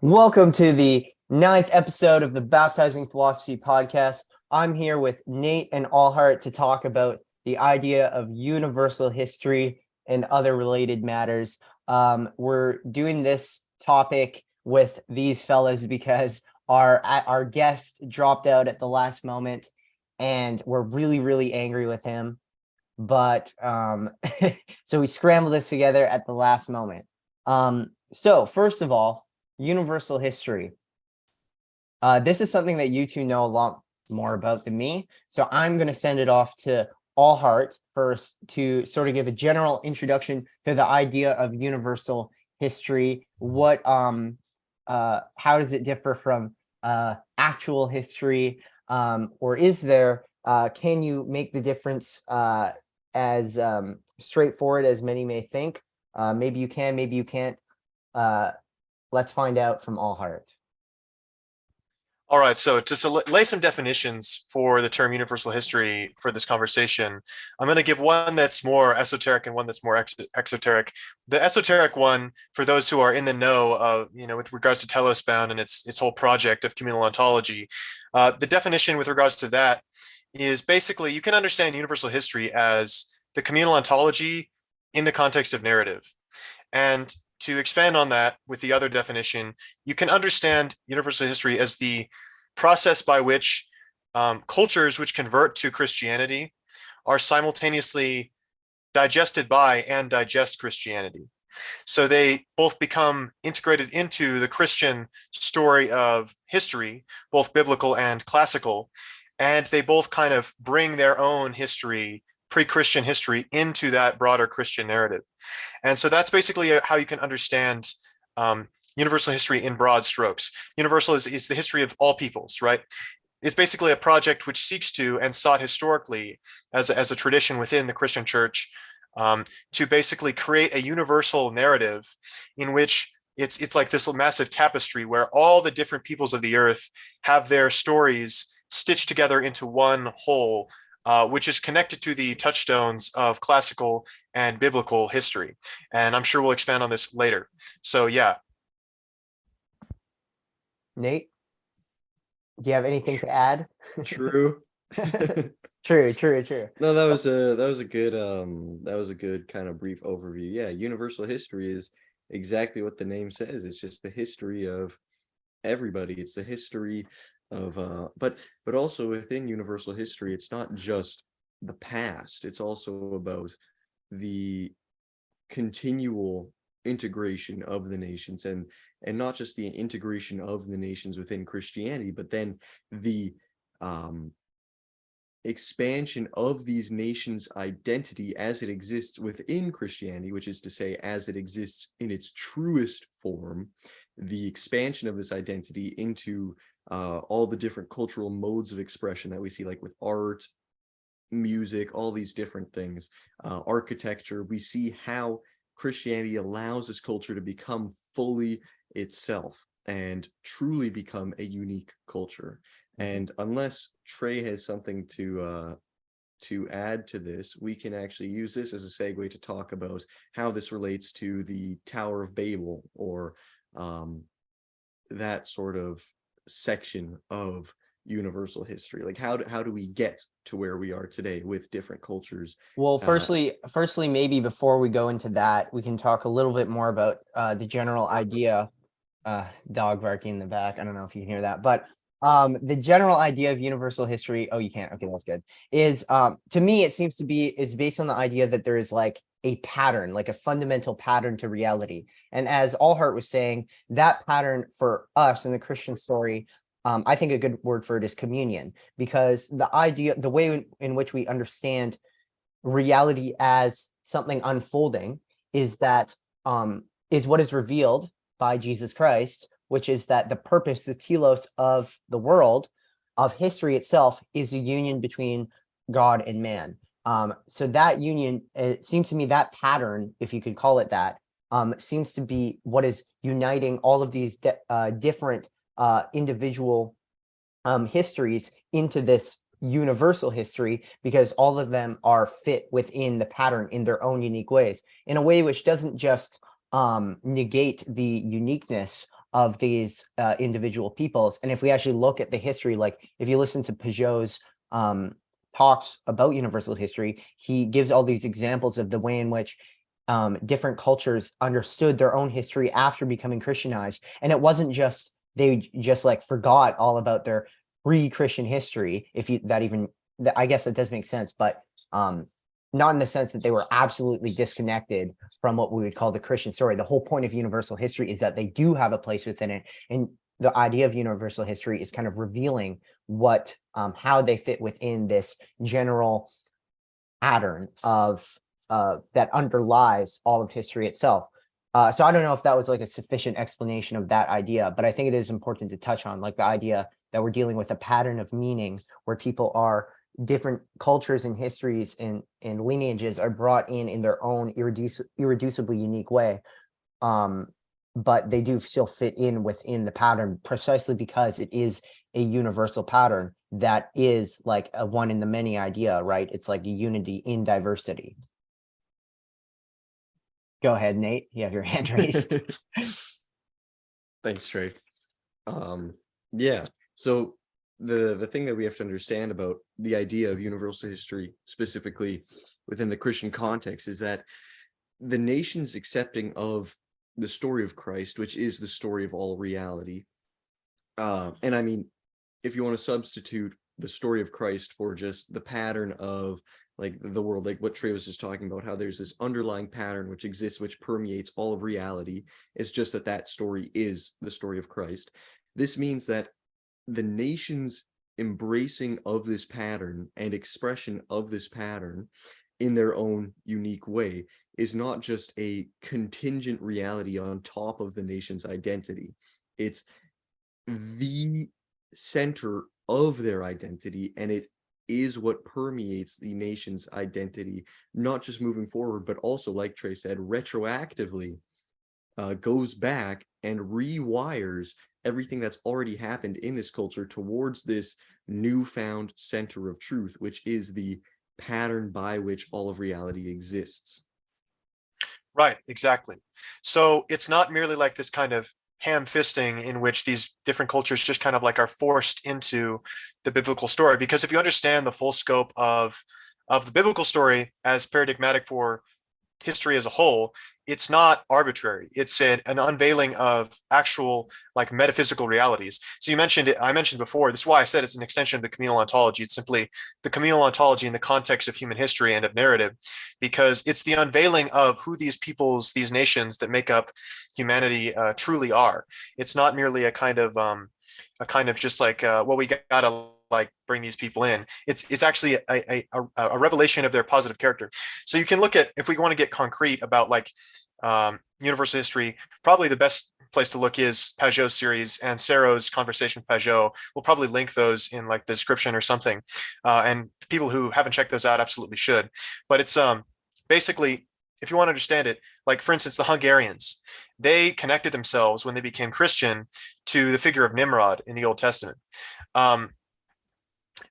Welcome to the ninth episode of the Baptizing Philosophy podcast. I'm here with Nate and Allheart to talk about the idea of universal history and other related matters. Um, we're doing this topic with these fellas because our our guest dropped out at the last moment and we're really, really angry with him. But um, so we scrambled this together at the last moment. Um, so first of all, universal history. Uh, this is something that you two know a lot more about than me. So I'm going to send it off to Allheart first to sort of give a general introduction to the idea of universal history. What, um, uh, how does it differ from uh, actual history? Um, or is there, uh, can you make the difference uh, as um, straightforward as many may think? Uh, maybe you can, maybe you can't. Uh, let's find out from Allheart. All right, so to lay some definitions for the term universal history for this conversation, I'm going to give one that's more esoteric and one that's more ex exoteric. The esoteric one, for those who are in the know of, you know, with regards to Telos Bound and its, its whole project of communal ontology, uh, the definition with regards to that is basically you can understand universal history as the communal ontology in the context of narrative. And to expand on that with the other definition, you can understand universal history as the process by which um, cultures which convert to Christianity are simultaneously digested by and digest Christianity. So they both become integrated into the Christian story of history, both biblical and classical, and they both kind of bring their own history pre-Christian history into that broader Christian narrative. And so that's basically uh, how you can understand um, universal history in broad strokes. Universal is, is the history of all peoples, right? It's basically a project which seeks to and sought historically as a, as a tradition within the Christian church um, to basically create a universal narrative in which it's it's like this massive tapestry where all the different peoples of the earth have their stories stitched together into one whole uh, which is connected to the touchstones of classical and biblical history. And I'm sure we'll expand on this later. So yeah. Nate, do you have anything to add? True. true, true, true. No, that was a that was a good um that was a good kind of brief overview. Yeah, universal history is exactly what the name says. It's just the history of everybody. It's the history of uh but but also within universal history it's not just the past it's also about the continual integration of the nations and and not just the integration of the nations within christianity but then the um expansion of these nations identity as it exists within christianity which is to say as it exists in its truest form the expansion of this identity into uh, all the different cultural modes of expression that we see, like with art, music, all these different things, uh, architecture, we see how Christianity allows this culture to become fully itself and truly become a unique culture. Mm-hmm. And unless Trey has something to uh, to add to this, we can actually use this as a segue to talk about how this relates to the Tower of Babel or um, that sort of section of universal history like how do, how do we get to where we are today with different cultures well uh, firstly uh, firstly maybe before we go into that we can talk a little bit more about uh the general idea uh dog barking in the back i don't know if you can hear that but um the general idea of universal history oh you can't okay that's good is um to me it seems to be is based on the idea that there is like a pattern like a fundamental pattern to reality and as allheart was saying that pattern for us in the christian story um i think a good word for it is communion because the idea the way in, in which we understand reality as something unfolding is that um is what is revealed by jesus christ which is that the purpose, the telos of the world, of history itself, is a union between God and man. Um, so that union, it seems to me that pattern, if you could call it that, um, seems to be what is uniting all of these uh, different uh, individual um, histories into this universal history because all of them are fit within the pattern in their own unique ways in a way which doesn't just um, negate the uniqueness of these uh, individual peoples. And if we actually look at the history, like if you listen to Pageau's um, talks about universal history, he gives all these examples of the way in which um, different cultures understood their own history after becoming Christianized. And it wasn't just they just like forgot all about their pre-Christian history, if you that even I guess that does make sense, but um, not in the sense that they were absolutely disconnected from what we would call the Christian story. The whole point of universal history is that they do have a place within it. And the idea of universal history is kind of revealing what um, how they fit within this general pattern of uh, that underlies all of history itself. Uh, so I don't know if that was like a sufficient explanation of that idea, but I think it is important to touch on like the idea that we're dealing with a pattern of meaning where people are different cultures and histories and, and lineages are brought in in their own irreduci- irreducibly unique way. Um, but they do still fit in within the pattern precisely because it is a universal pattern that is like a one in the many idea, right? It's like a unity in diversity. Go ahead, Nate. You have your hand raised. Thanks, Trey. Um, yeah, so the the thing that we have to understand about the idea of universal history, specifically within the Christian context, is that the nation's accepting of the story of Christ, which is the story of all reality. Uh, and I mean, if you want to substitute the story of Christ for just the pattern of like the world, like what Trey was just talking about, how there's this underlying pattern which exists, which permeates all of reality. It's just that that story is the story of Christ. This means that the nation's embracing of this pattern and expression of this pattern in their own unique way is not just a contingent reality on top of the nation's identity. It's the center of their identity and it is what permeates the nation's identity, not just moving forward, but also, like Trey said, retroactively uh, goes back and rewires everything that's already happened in this culture towards this newfound center of truth, which is the pattern by which all of reality exists. Right, exactly. So it's not merely like this kind of ham fisting in which these different cultures just kind of like are forced into the biblical story. Because if you understand the full scope of of the biblical story as paradigmatic for history as a whole, it's not arbitrary. It's an, an unveiling of actual like metaphysical realities. So you mentioned it, I mentioned before, this is why I said it's an extension of the communal ontology. It's simply the communal ontology in the context of human history and of narrative, because it's the unveiling of who these peoples, these nations that make up humanity uh, truly are. It's not merely a kind of um, a kind of just like, uh, well, we gotta like bring these people in. It's it's actually a, a, a, revelation of their positive character. So you can look at if we want to get concrete about like um, universal history, probably the best place to look is Pageau series and Sarah's conversation with Pageau. We'll probably link those in like the description or something. Uh, and people who haven't checked those out absolutely should. But it's um basically if you want to understand it, like for instance, the Hungarians, they connected themselves when they became Christian to the figure of Nimrod in the Old Testament. Um,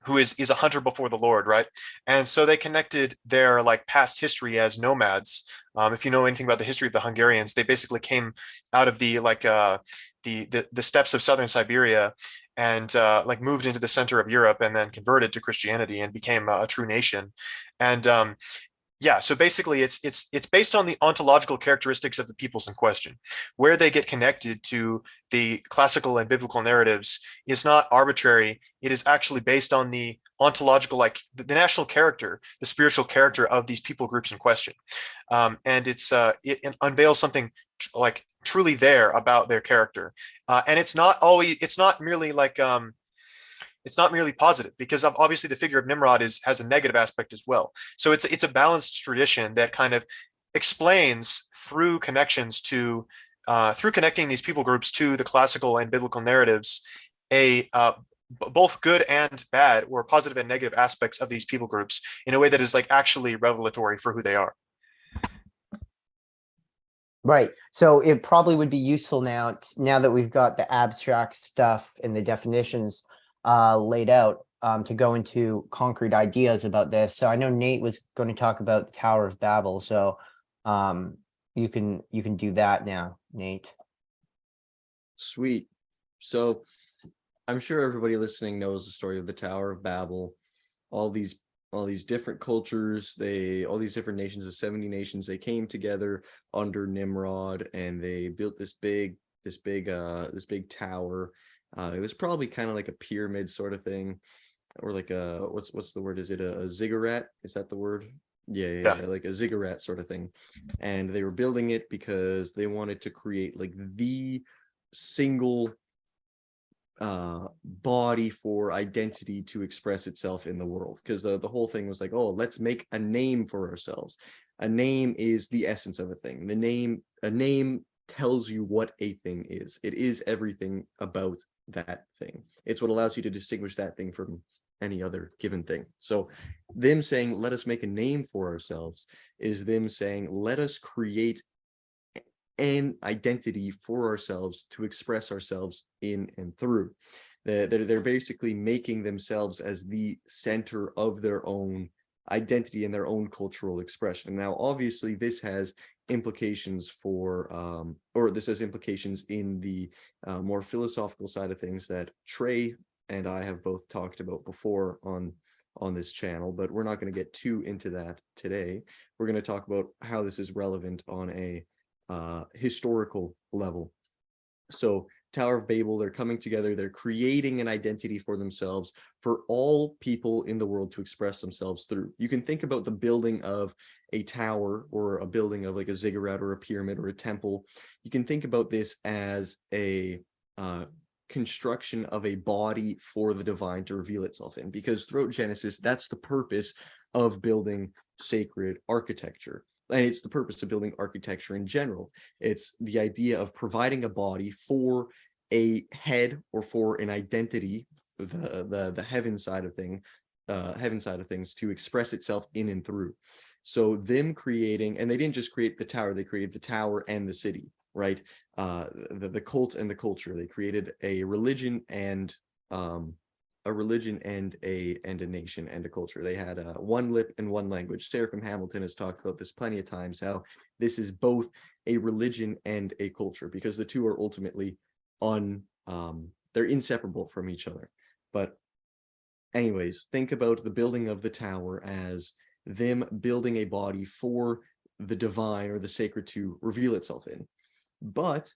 who is is a hunter before the Lord, right? And so they connected their like past history as nomads. Um, if you know anything about the history of the Hungarians, they basically came out of the like uh, the, the the steppes of southern Siberia and uh, like moved into the center of Europe and then converted to Christianity and became a, a true nation. And um, yeah, so basically it's it's it's based on the ontological characteristics of the peoples in question. Where they get connected to the classical and biblical narratives is not arbitrary. It is actually based on the ontological, like the, the national character, the spiritual character of these people groups in question. Um, and it's uh, it, it unveils something like truly there about their character. Uh, and it's not always it's not merely like um, it's not merely positive because obviously the figure of Nimrod is has a negative aspect as well. So it's it's a balanced tradition that kind of explains through connections to uh, through connecting these people groups to the classical and biblical narratives a uh, both good and bad or positive and negative aspects of these people groups in a way that is like actually revelatory for who they are. Right. So it probably would be useful now, now that we've got the abstract stuff and the definitions uh, laid out um, to go into concrete ideas about this. So I know Nate was going to talk about the Tower of Babel. So um, you can you can do that now, Nate. Sweet. So I'm sure everybody listening knows the story of the Tower of Babel. All these all these different cultures, they all these different nations of 70 nations, they came together under Nimrod and they built this big this big uh this big tower. Uh it was probably kind of like a pyramid sort of thing or like a what's what's the word? Is it a, a ziggurat? Is that the word? Yeah, yeah, Yeah. like a ziggurat sort of thing. And they were building it because they wanted to create like the single uh body for identity to express itself in the world. Because the, the whole thing was like oh let's make a name for ourselves. A name is the essence of a thing. The name a name tells you what a thing is. It is everything about that thing it's what allows you to distinguish that thing from any other given thing so them saying let us make a name for ourselves is them saying let us create an identity for ourselves to express ourselves in and through. They're, they're, basically making themselves as the center of their own identity and their own cultural expression. Now, obviously, this has implications for, um, or this has implications in the uh, more philosophical side of things that Trey and I have both talked about before on on this channel, but we're not going to get too into that today. We're going to talk about how this is relevant on a uh, historical level. So Tower of Babel, they're coming together, they're creating an identity for themselves for all people in the world to express themselves through. You can think about the building of a tower or a building of like a ziggurat or a pyramid or a temple. You can think about this as a uh, construction of a body for the divine to reveal itself in because throughout Genesis, that's the purpose of building sacred architecture and it's the purpose of building architecture in general. It's the idea of providing a body for a head or for an identity, the the the heaven side of thing, uh, heaven side of things to express itself in and through. So them creating, and they didn't just create the tower; they created the tower and the city, right? Uh, the the cult and the culture. They created a religion and um, a religion and a and a nation and a culture. They had uh, one lip and one language. Seraphim Hamilton has talked about this plenty of times, how this is both a religion and a culture because the two are ultimately on um, they're inseparable from each other. But anyways, think about the building of the tower as them building a body for the divine or the sacred to reveal itself in. But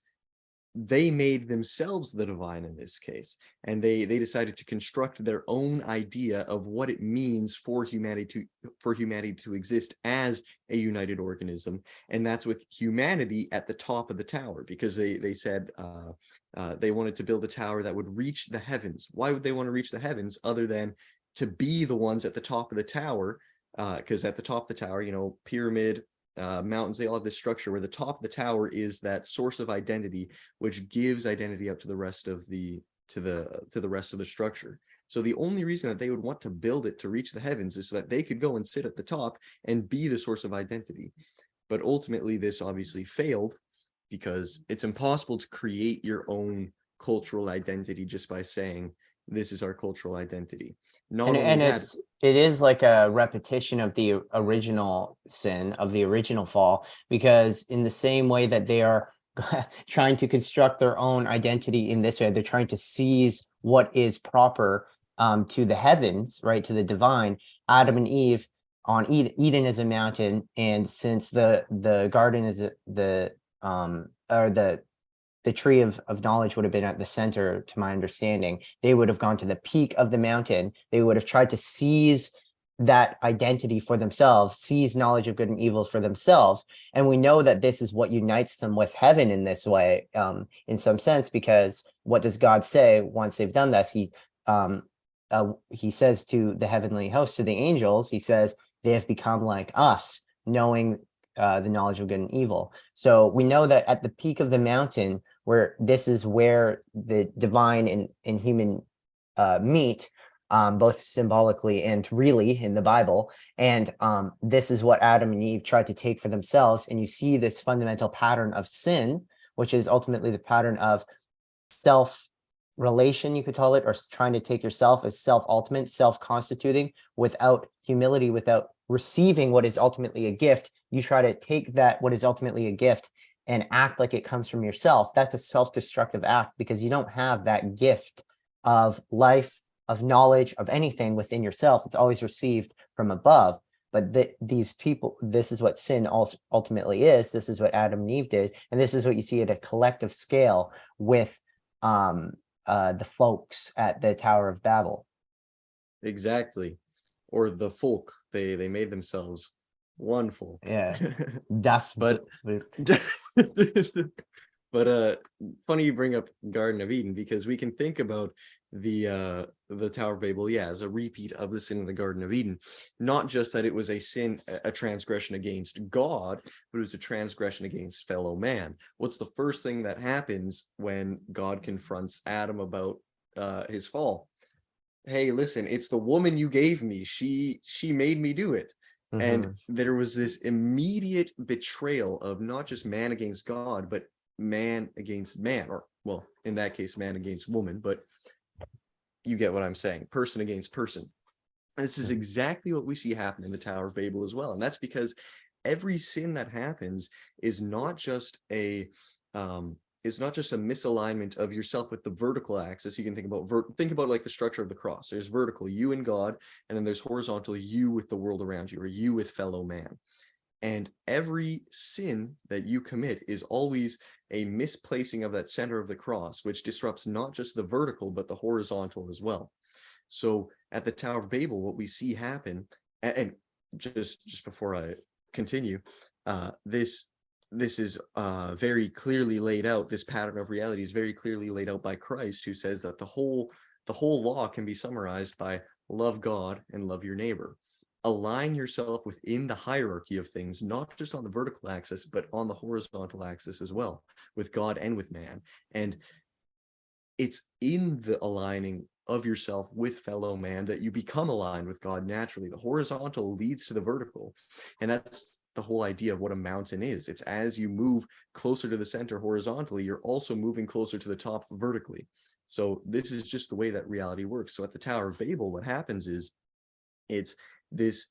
they made themselves the divine in this case and they they decided to construct their own idea of what it means for humanity to for humanity to exist as a united organism and that's with humanity at the top of the tower because they they said uh, uh, they wanted to build a tower that would reach the heavens. Why would they want to reach the heavens other than to be the ones at the top of the tower? Because at the top of the tower you know pyramid uh, mountains, they all have this structure where the top of the tower is that source of identity, which gives identity up to the rest of the to the to the rest of the structure. So the only reason that they would want to build it to reach the heavens is so that they could go and sit at the top and be the source of identity. But ultimately, this obviously failed because it's impossible to create your own cultural identity just by saying this is our cultural identity. Not And, and that, it's, it is like a repetition of the original sin, of the original fall, because in the same way that they are trying to construct their own identity in this way, they're trying to seize what is proper um, to the heavens, right, to the divine. Adam and Eve on Eden, Eden is a mountain, and since the the garden is the um or the the tree of, of knowledge would have been at the center, to my understanding. They would have gone to the peak of the mountain. They would have tried to seize that identity for themselves, seize knowledge of good and evils for themselves. And we know that this is what unites them with heaven in this way, um, in some sense, because what does God say once they've done this? He um, uh, he says to the heavenly hosts, to the angels, he says, they have become like us, knowing uh, the knowledge of good and evil. So we know that at the peak of the mountain, where this is where the divine and, and human uh, meet, um, both symbolically and really in the Bible. And um, this is what Adam and Eve tried to take for themselves. And you see this fundamental pattern of sin, which is ultimately the pattern of self relation, you could call it, or trying to take yourself as self-ultimate, self-constituting without humility, without receiving what is ultimately a gift. You try to take that, what is ultimately a gift, and act like it comes from yourself, that's a self-destructive act because you don't have that gift of life, of knowledge, of anything within yourself. It's always received from above. But th- these people, this is what sin also ultimately is. This is what Adam and Eve did. And this is what you see at a collective scale with um, uh, the folks at the Tower of Babel. Exactly. Or the folk, they they made themselves one folk. Yeah. Das But- but uh funny you bring up Garden of Eden because we can think about the uh the Tower of Babel, yeah, as a repeat of the sin of the Garden of Eden. Not just that it was a sin, a a transgression against God, but it was a transgression against fellow man. What's the first thing that happens when God confronts Adam about uh his fall? Hey, listen, it's the woman you gave me. She she made me do it Mhm. and there was this immediate betrayal of not just man against God, but man against man, or well, in that case, man against woman, but you get what I'm saying, person against person. This is Mhm. exactly what we see happen in the Tower of Babel as well. And that's because every sin that happens is not just a um is not just a misalignment of yourself with the vertical axis. You can think about think about like the structure of the cross. There's vertical, you and God, and then there's horizontal, you with the world around you, or you with fellow man. And every sin that you commit is always a misplacing of that center of the cross, which disrupts not just the vertical, but the horizontal as well. So at the Tower of Babel, what we see happen, and, just just before I continue, uh, this this is uh, very clearly laid out. This pattern of reality is very clearly laid out by Christ, who says that the whole the whole law can be summarized by love God and love your neighbor. Align yourself within the hierarchy of things, not just on the vertical axis, but on the horizontal axis as well, with God and with man. And it's in the aligning of yourself with fellow man that you become aligned with God naturally. The horizontal leads to the vertical. And that's the whole idea of what a mountain is. It's as you move closer to the center horizontally, you're also moving closer to the top vertically. So this is just the way that reality works. So at the Tower of Babel, what happens is it's this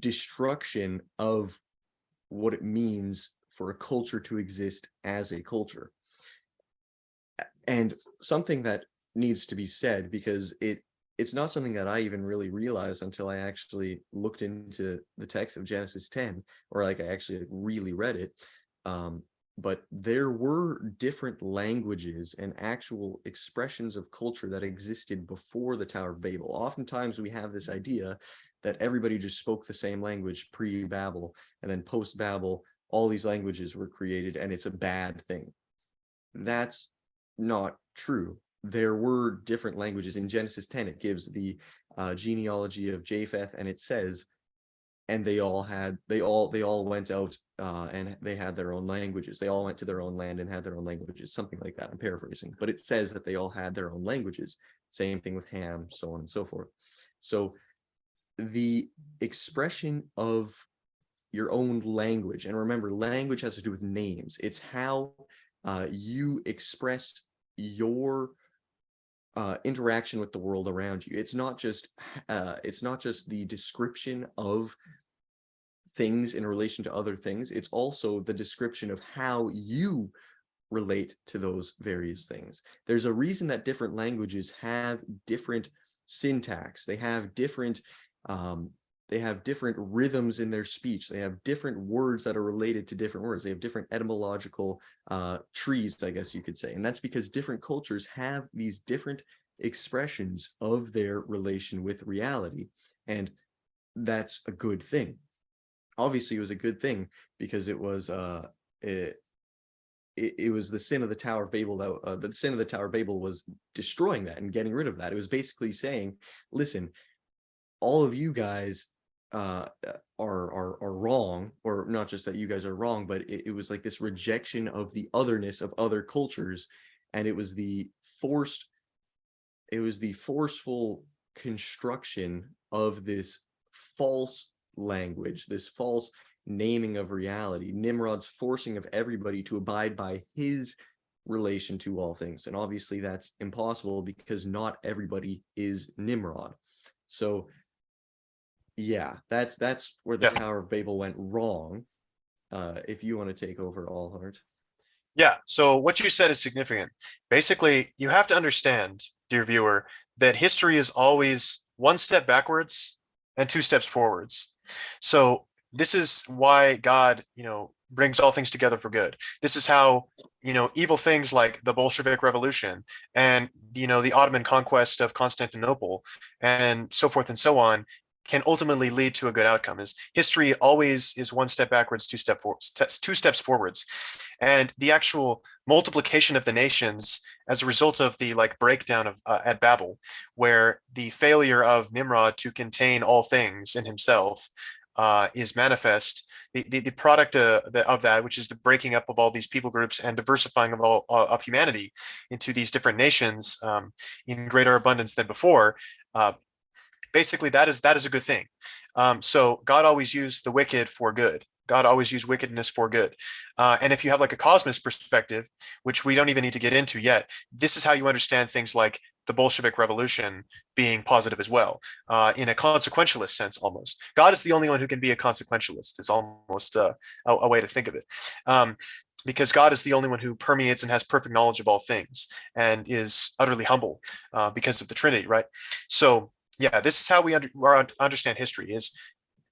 destruction of what it means for a culture to exist as a culture. And something that needs to be said because it it's not something that I even really realized until I actually looked into the text of Genesis 10 or like I actually really read it. Um, but there were different languages and actual expressions of culture that existed before the Tower of Babel. Oftentimes we have this idea that everybody just spoke the same language pre-Babel and then post-Babel, all these languages were created and it's a bad thing. That's not true. There were different languages in Genesis 10. It gives the uh, genealogy of Japheth and it says, and they all had, they all, they all went out uh, and they had their own languages. They all went to their own land and had their own languages, something like that. I'm paraphrasing, but it says that they all had their own languages. Same thing with Ham, so on and so forth. So the expression of your own language, and remember, language has to do with names. It's how uh, you express your uh, interaction with the world around you. It's not just uh, it's not just the description of things in relation to other things. It's also the description of how you relate to those various things. There's a reason that different languages have different syntax. They have different um, they have different rhythms in their speech. They have different words that are related to different words. They have different etymological uh, trees, I guess you could say. And that's because different cultures have these different expressions of their relation with reality. And that's a good thing. Obviously, it was a good thing because it was uh, it, it, it was the sin of the Tower of Babel that uh, the sin of the Tower of Babel was destroying that and getting rid of that. It was basically saying, listen, all of you guys uh are are are wrong or not just that you guys are wrong but it, it was like this rejection of the otherness of other cultures and it was the forced it was the forceful construction of this false language this false naming of reality nimrod's forcing of everybody to abide by his relation to all things and obviously that's impossible because not everybody is nimrod. So yeah, that's that's where the Yeah. Tower of Babel went wrong. Uh, if you want to take over Allheart. Yeah, so what you said is significant. Basically, you have to understand, dear viewer, that history is always one step backwards and two steps forwards. So this is why God, you know, brings all things together for good. This is how, you know, evil things like the Bolshevik Revolution and, you know, the Ottoman conquest of Constantinople and so forth and so on can ultimately lead to a good outcome is history always is one step backwards two step for, two steps forwards. And the actual multiplication of the nations as a result of the like breakdown of uh, at babel where the failure of nimrod to contain all things in himself uh, is manifest the, the, the product uh, the, of that which is the breaking up of all these people groups and diversifying of all uh, of humanity into these different nations um, in greater abundance than before uh, basically that is that is a good thing. Um, so God always used the wicked for good. God always used wickedness for good. Uh, and if you have like a cosmos perspective, which we don't even need to get into yet, this is how you understand things like the Bolshevik Revolution being positive as well, uh, in a consequentialist sense almost. God is the only one who can be a consequentialist is almost uh, a, a, way to think of it. Um, because God is the only one who permeates and has perfect knowledge of all things and is utterly humble uh, because of the Trinity, right? So yeah, this is how we under, understand history is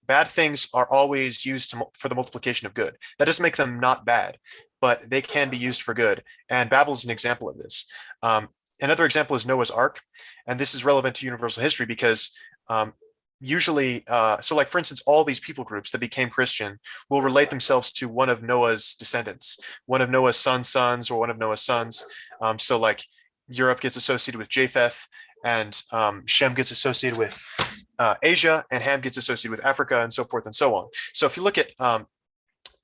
bad things are always used to, for the multiplication of good. That doesn't make them not bad, but they can be used for good. And Babel is an example of this. Um, another example is Noah's Ark. And this is relevant to universal history because um, usually, uh, so like for instance, all these people groups that became Christian will relate themselves to one of Noah's descendants, one of Noah's son's sons or one of Noah's sons. Um, so like Europe gets associated with Japheth and um, Shem gets associated with uh, Asia, and Ham gets associated with Africa, and so forth and so on. So if you look at um,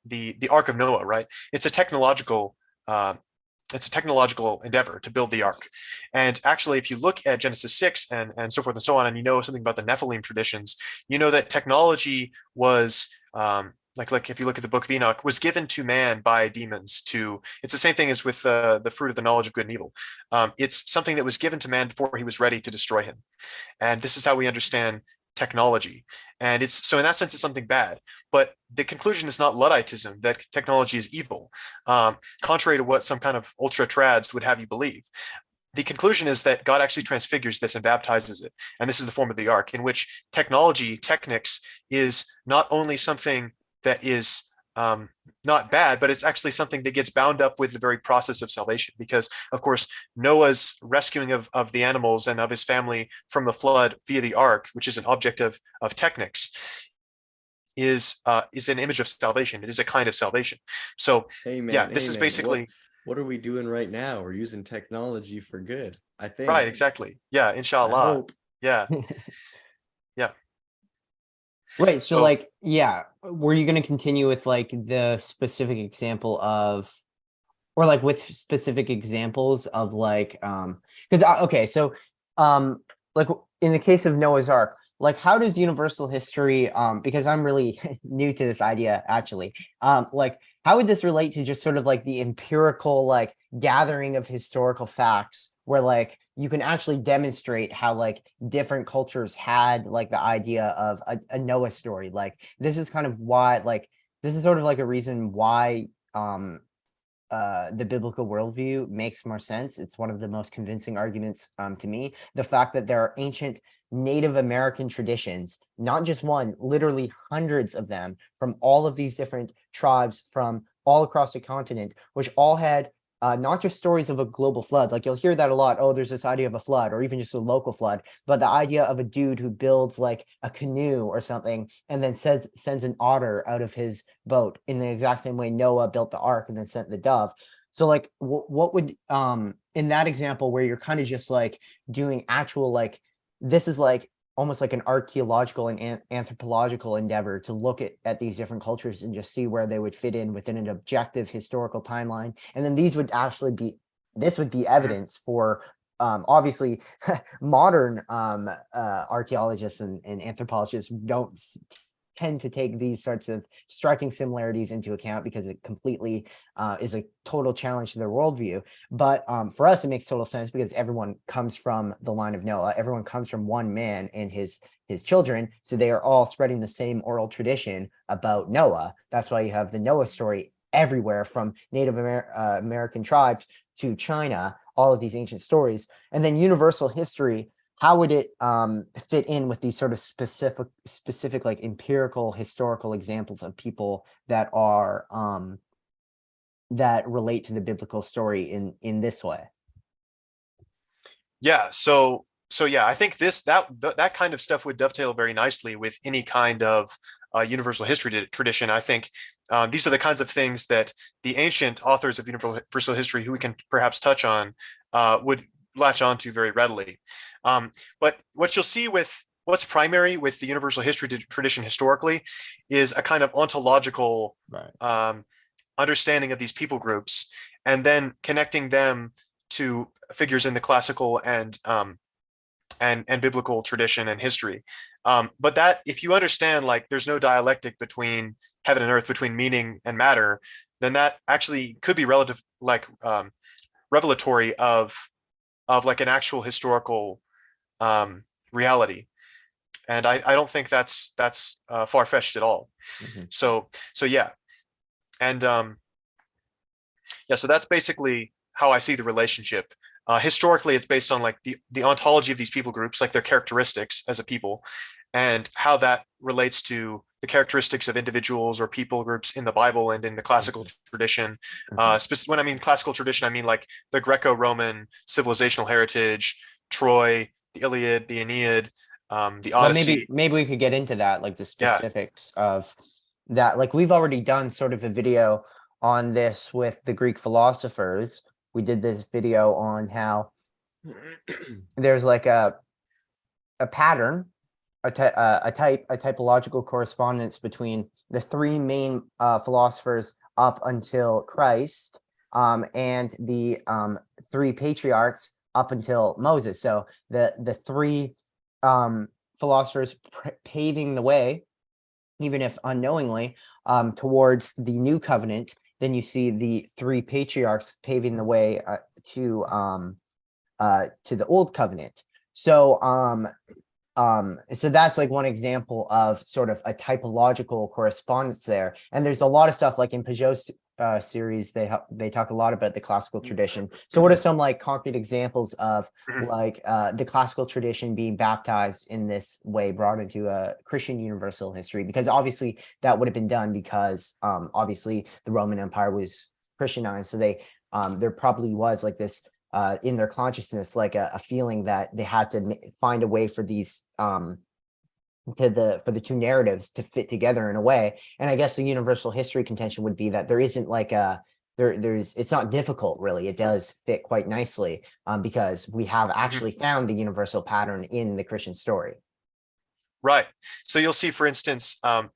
the the Ark of Noah, right, it's a technological uh, it's a technological endeavor to build the ark. And actually, if you look at Genesis 6 and, and so forth and so on, and you know something about the Nephilim traditions, you know that technology was um, like like if you look at the book of enoch was given to man by demons to it's the same thing as with uh, the fruit of the knowledge of good and evil. Um, it's something that was given to man before he was ready to destroy him. And this is how we understand technology. And it's so in that sense it's something bad. But the conclusion is not ludditism that technology is evil um, contrary to what some kind of ultra trads would have you believe. The conclusion is that God actually transfigures this and baptizes it. And this is the form of the ark in which technology, technics is not only something that is um, not bad, but it's actually something that gets bound up with the very process of salvation. Because, of course, Noah's rescuing of, of the animals and of his family from the flood via the ark, which is an object of, of technics, is uh, is an image of salvation. It is a kind of salvation. So, Amen. yeah, this is basically What, what are we doing right now? We're using technology for good. I think. right. Exactly. Yeah. Inshallah. Yeah. Right. So, So- like, yeah, were you going to continue with like the specific example of, or like with specific examples of like, um, because okay, so, um, like in the case of Noah's Ark, like how does universal history, um, because I'm really new to this idea actually, um, like how would this relate to just sort of like the empirical like gathering of historical facts where like you can actually demonstrate how like different cultures had like the idea of a, a Noah story. Like this is kind of why like this is sort of like a reason why um uh the biblical worldview makes more sense. It's one of the most convincing arguments um to me. The fact that there are ancient Native American traditions, not just one, literally hundreds of them from all of these different tribes from all across the continent, which all had uh, not just stories of a global flood. Like you'll hear that a lot. Oh, there's this idea of a flood or even just a local flood, but the idea of a dude who builds like a canoe or something and then says sends an otter out of his boat in the exact same way Noah built the ark and then sent the dove. So like what would um in that example where you're kind of just like doing actual like this is like almost like an archaeological and an- anthropological endeavor to look at, at these different cultures and just see where they would fit in within an objective historical timeline. And then these would actually be, this would be evidence for um, obviously modern um, uh, archaeologists and, and anthropologists don't tend to take these sorts of striking similarities into account because it completely uh, is a total challenge to their worldview. But um, for us, it makes total sense because everyone comes from the line of Noah. Everyone comes from one man and his his children, so they are all spreading the same oral tradition about Noah. That's why you have the Noah story everywhere from Native Amer- uh, American tribes to China, all of these ancient stories. And then universal history, how would it um, fit in with these sort of specific, specific like empirical historical examples of people that are um, that relate to the biblical story in in this way? Yeah, so so yeah, I think this that th- that kind of stuff would dovetail very nicely with any kind of uh, universal history tradition. I think um, these are the kinds of things that the ancient authors of universal history, who we can perhaps touch on, uh, would latch onto very readily. Um, but what you'll see with what's primary with the universal history tradition historically is a kind of ontological Right. um, understanding of these people groups, and then connecting them to figures in the classical and um, and and biblical tradition and history. Um, but that if you understand like there's no dialectic between heaven and earth, between meaning and matter, then that actually could be relative like um, revelatory of of like an actual historical um, reality. And I, I don't think that's that's uh, far fetched at all. Mhm. So so yeah, and um, yeah, so that's basically how I see the relationship. Uh, historically, it's based on like the the ontology of these people groups, like their characteristics as a people, and how that relates to the characteristics of individuals or people groups in the Bible and in the classical tradition. Uh, spec- when I mean classical tradition, I mean like the Greco-Roman civilizational heritage, Troy, the Iliad, the Aeneid, um, the Well, Odyssey. maybe maybe we could get into that, like the Yeah. specifics of that. Like we've already done sort of a video on this with the Greek philosophers. We did this video on how there's like a a pattern, a, uh, a type, a typological correspondence between the three main uh, philosophers up until Christ, um, and the um, three patriarchs up until Moses. So the the three um, philosophers paving the way, even if unknowingly, um, towards the new covenant. Then you see the three patriarchs paving the way uh, to um, uh, to the old covenant. So um, so that's like one example of sort of a typological correspondence there. And there's a lot of stuff like in Pageau's uh, series, they they talk a lot about the classical tradition. So what are some like concrete examples of Mhm. like uh, the classical tradition being baptized in this way, brought into a Christian universal history? Because obviously that would have been done because um, obviously the Roman Empire was Christianized, so they um, there probably was like this uh, in their consciousness, like a, a feeling that they had to find a way for these um, to the for the two narratives to fit together in a way. And I guess the universal history contention would be that there isn't like a there there's it's not difficult really. It does fit quite nicely um, because we have actually found the universal pattern in the Christian story. Right. So you'll see, for instance, um,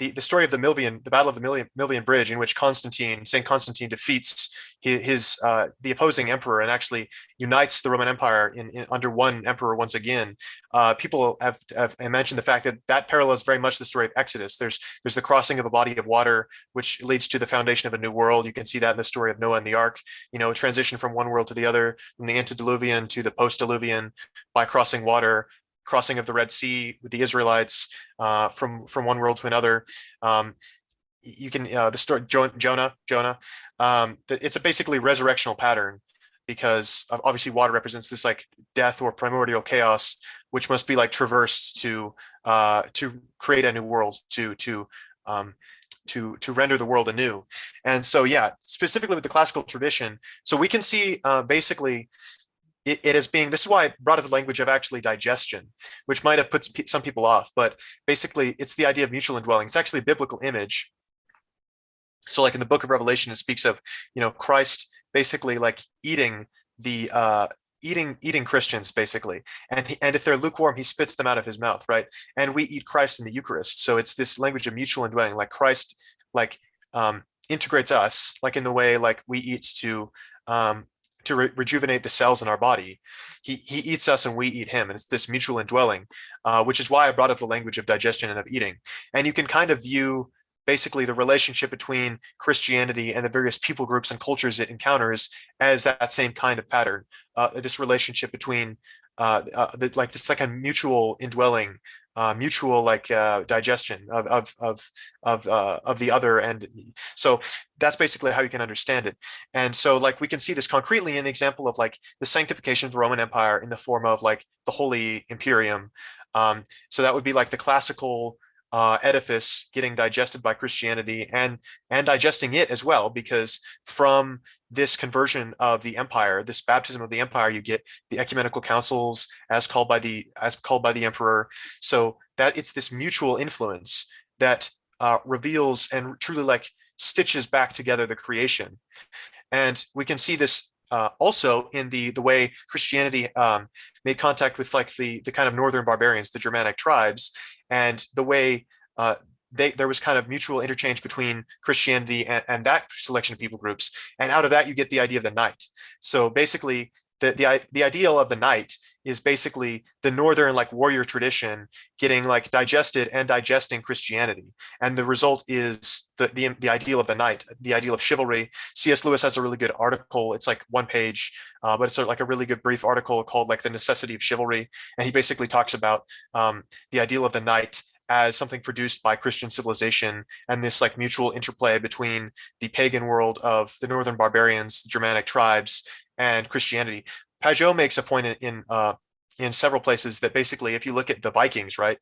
the, the story of the Milvian, the Battle of the Milvian, Milvian Bridge, in which Constantine, Saint Constantine, defeats his, his uh, the opposing emperor and actually unites the Roman Empire in, in under one emperor once again. Uh, people have, have mentioned the fact that that parallels very much the story of Exodus. There's there's the crossing of a body of water, which leads to the foundation of a new world. You can see that in the story of Noah and the Ark. You know, transition from one world to the other, from the antediluvian to the post-diluvian by crossing water crossing of the Red Sea with the Israelites uh, from from one world to another. Um, you can uh, the story Jo- Jonah Jonah. Um, it's a basically resurrectional pattern because obviously water represents this like death or primordial chaos, which must be like traversed to uh, to create a new world to to um, to to render the world anew. And so yeah, specifically with the classical tradition, so we can see uh, basically it, it being this is why I brought up the language of actually digestion, which might have put some some people off, but basically it's the idea of mutual indwelling. It's actually a biblical image. So like in the book of Revelation, it speaks of, you know, Christ basically like eating the uh eating eating Christians basically. And he, and if they're lukewarm, he spits them out of his mouth, right? And we eat Christ in the Eucharist. So it's this language of mutual indwelling, like Christ like um integrates us, like in the way like we eat to um to re- rejuvenate the cells in our body. He he eats us and we eat him, and it's this mutual indwelling, uh, which is why I brought up the language of digestion and of eating. And you can kind of view basically the relationship between Christianity and the various people groups and cultures it encounters as that same kind of pattern. Uh, this relationship between uh, uh, the, like this like a mutual indwelling uh, mutual like uh, digestion of of of of uh, of the other, and so that's basically how you can understand it. And so like we can see this concretely in the example of like the sanctification of the Roman Empire in the form of like the Holy Imperium. Um, so that would be like the classical uh, edifice getting digested by Christianity and and digesting it as well, because from this conversion of the empire, this baptism of the empire, you get the ecumenical councils as called by the as called by the emperor. So that it's this mutual influence that uh, reveals and truly like stitches back together the creation. And we can see this uh, also in the the way Christianity um, made contact with like the the kind of northern barbarians, the Germanic tribes, and the way uh, they, there was kind of mutual interchange between Christianity and, and that selection of people groups. And out of that, you get the idea of the knight. So basically, the, the, the ideal of the knight is basically the northern like warrior tradition getting like digested and digesting Christianity. And the result is the, the, the ideal of the knight, the ideal of chivalry. C.S. Lewis has a really good article. It's like one page, uh, but it's of like a really good brief article called like the necessity of chivalry. And he basically talks about um, the ideal of the knight as something produced by Christian civilization and this like mutual interplay between the pagan world of the northern barbarians, the Germanic tribes, and Christianity. Pageau makes a point in, in uh, in several places that basically, if you look at the Vikings, right,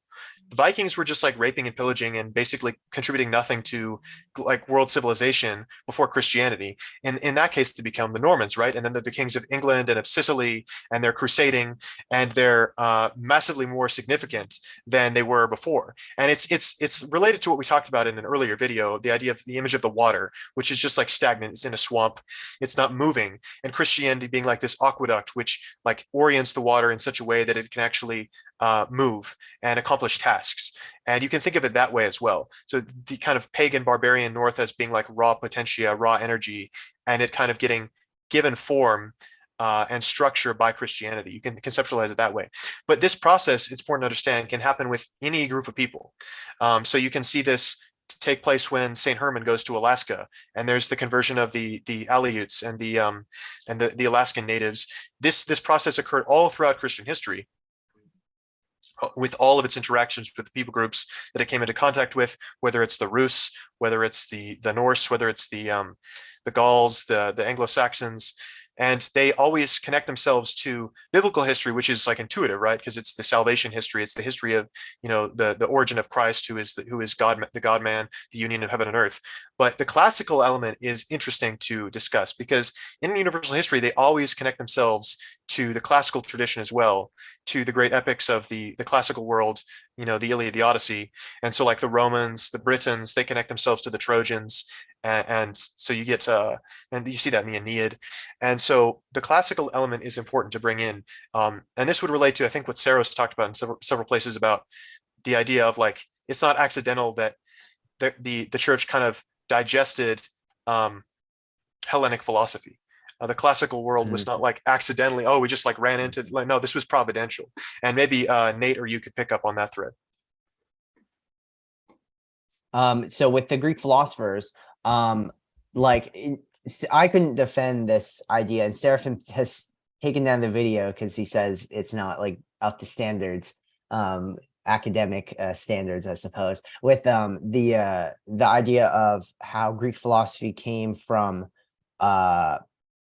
the Vikings were just like raping and pillaging and basically contributing nothing to like world civilization before Christianity. And in that case, to become the Normans, right? And then the, the kings of England and of Sicily, and they're crusading, and they're uh, massively more significant than they were before. And it's it's it's related to what we talked about in an earlier video, the idea of the image of the water, which is just like stagnant. It's in a swamp. It's not moving. And Christianity being like this aqueduct, which like orients the water in such a way that it can actually uh, move and accomplish tasks. And you can think of it that way as well. So the kind of pagan barbarian north as being like raw potentia, raw energy, and it kind of getting given form uh, and structure by Christianity. You can conceptualize it that way. But this process, it's important to understand, can happen with any group of people. Um, so you can see this take place when Saint Herman goes to Alaska, and there's the conversion of the the Aleuts and the um, and the the Alaskan natives. This this process occurred all throughout Christian history, uh, with all of its interactions with the people groups that it came into contact with, whether it's the Rus, whether it's the the Norse, whether it's the um, the Gauls, the the Anglo-Saxons, and they always connect themselves to biblical history which is like intuitive right? Because it's the salvation history it's the history of you know the the origin of christ who is the, who is god the god man the union of heaven and earth. But the classical element is interesting to discuss because in universal history they always connect themselves to the classical tradition as well to the great epics of the the classical world you know the iliad the odyssey. And so like the romans the britons they connect themselves to the trojans and, and so you get uh and you see that in the aeneid. And so the classical element is important to bring in um and this would relate to i think what sarah's talked about in several several places about the idea of like it's not accidental that the the, the church kind of digested um hellenic philosophy. Uh, the classical world was not like accidentally oh we just like ran into like no this was providential. And maybe uh nate or you could pick up on that thread. Um, so with the Greek philosophers, um, like I couldn't defend this idea, and Seraphim has taken down the video because he says it's not like up to standards, um, academic uh, standards, I suppose. With um the uh the idea of how Greek philosophy came from uh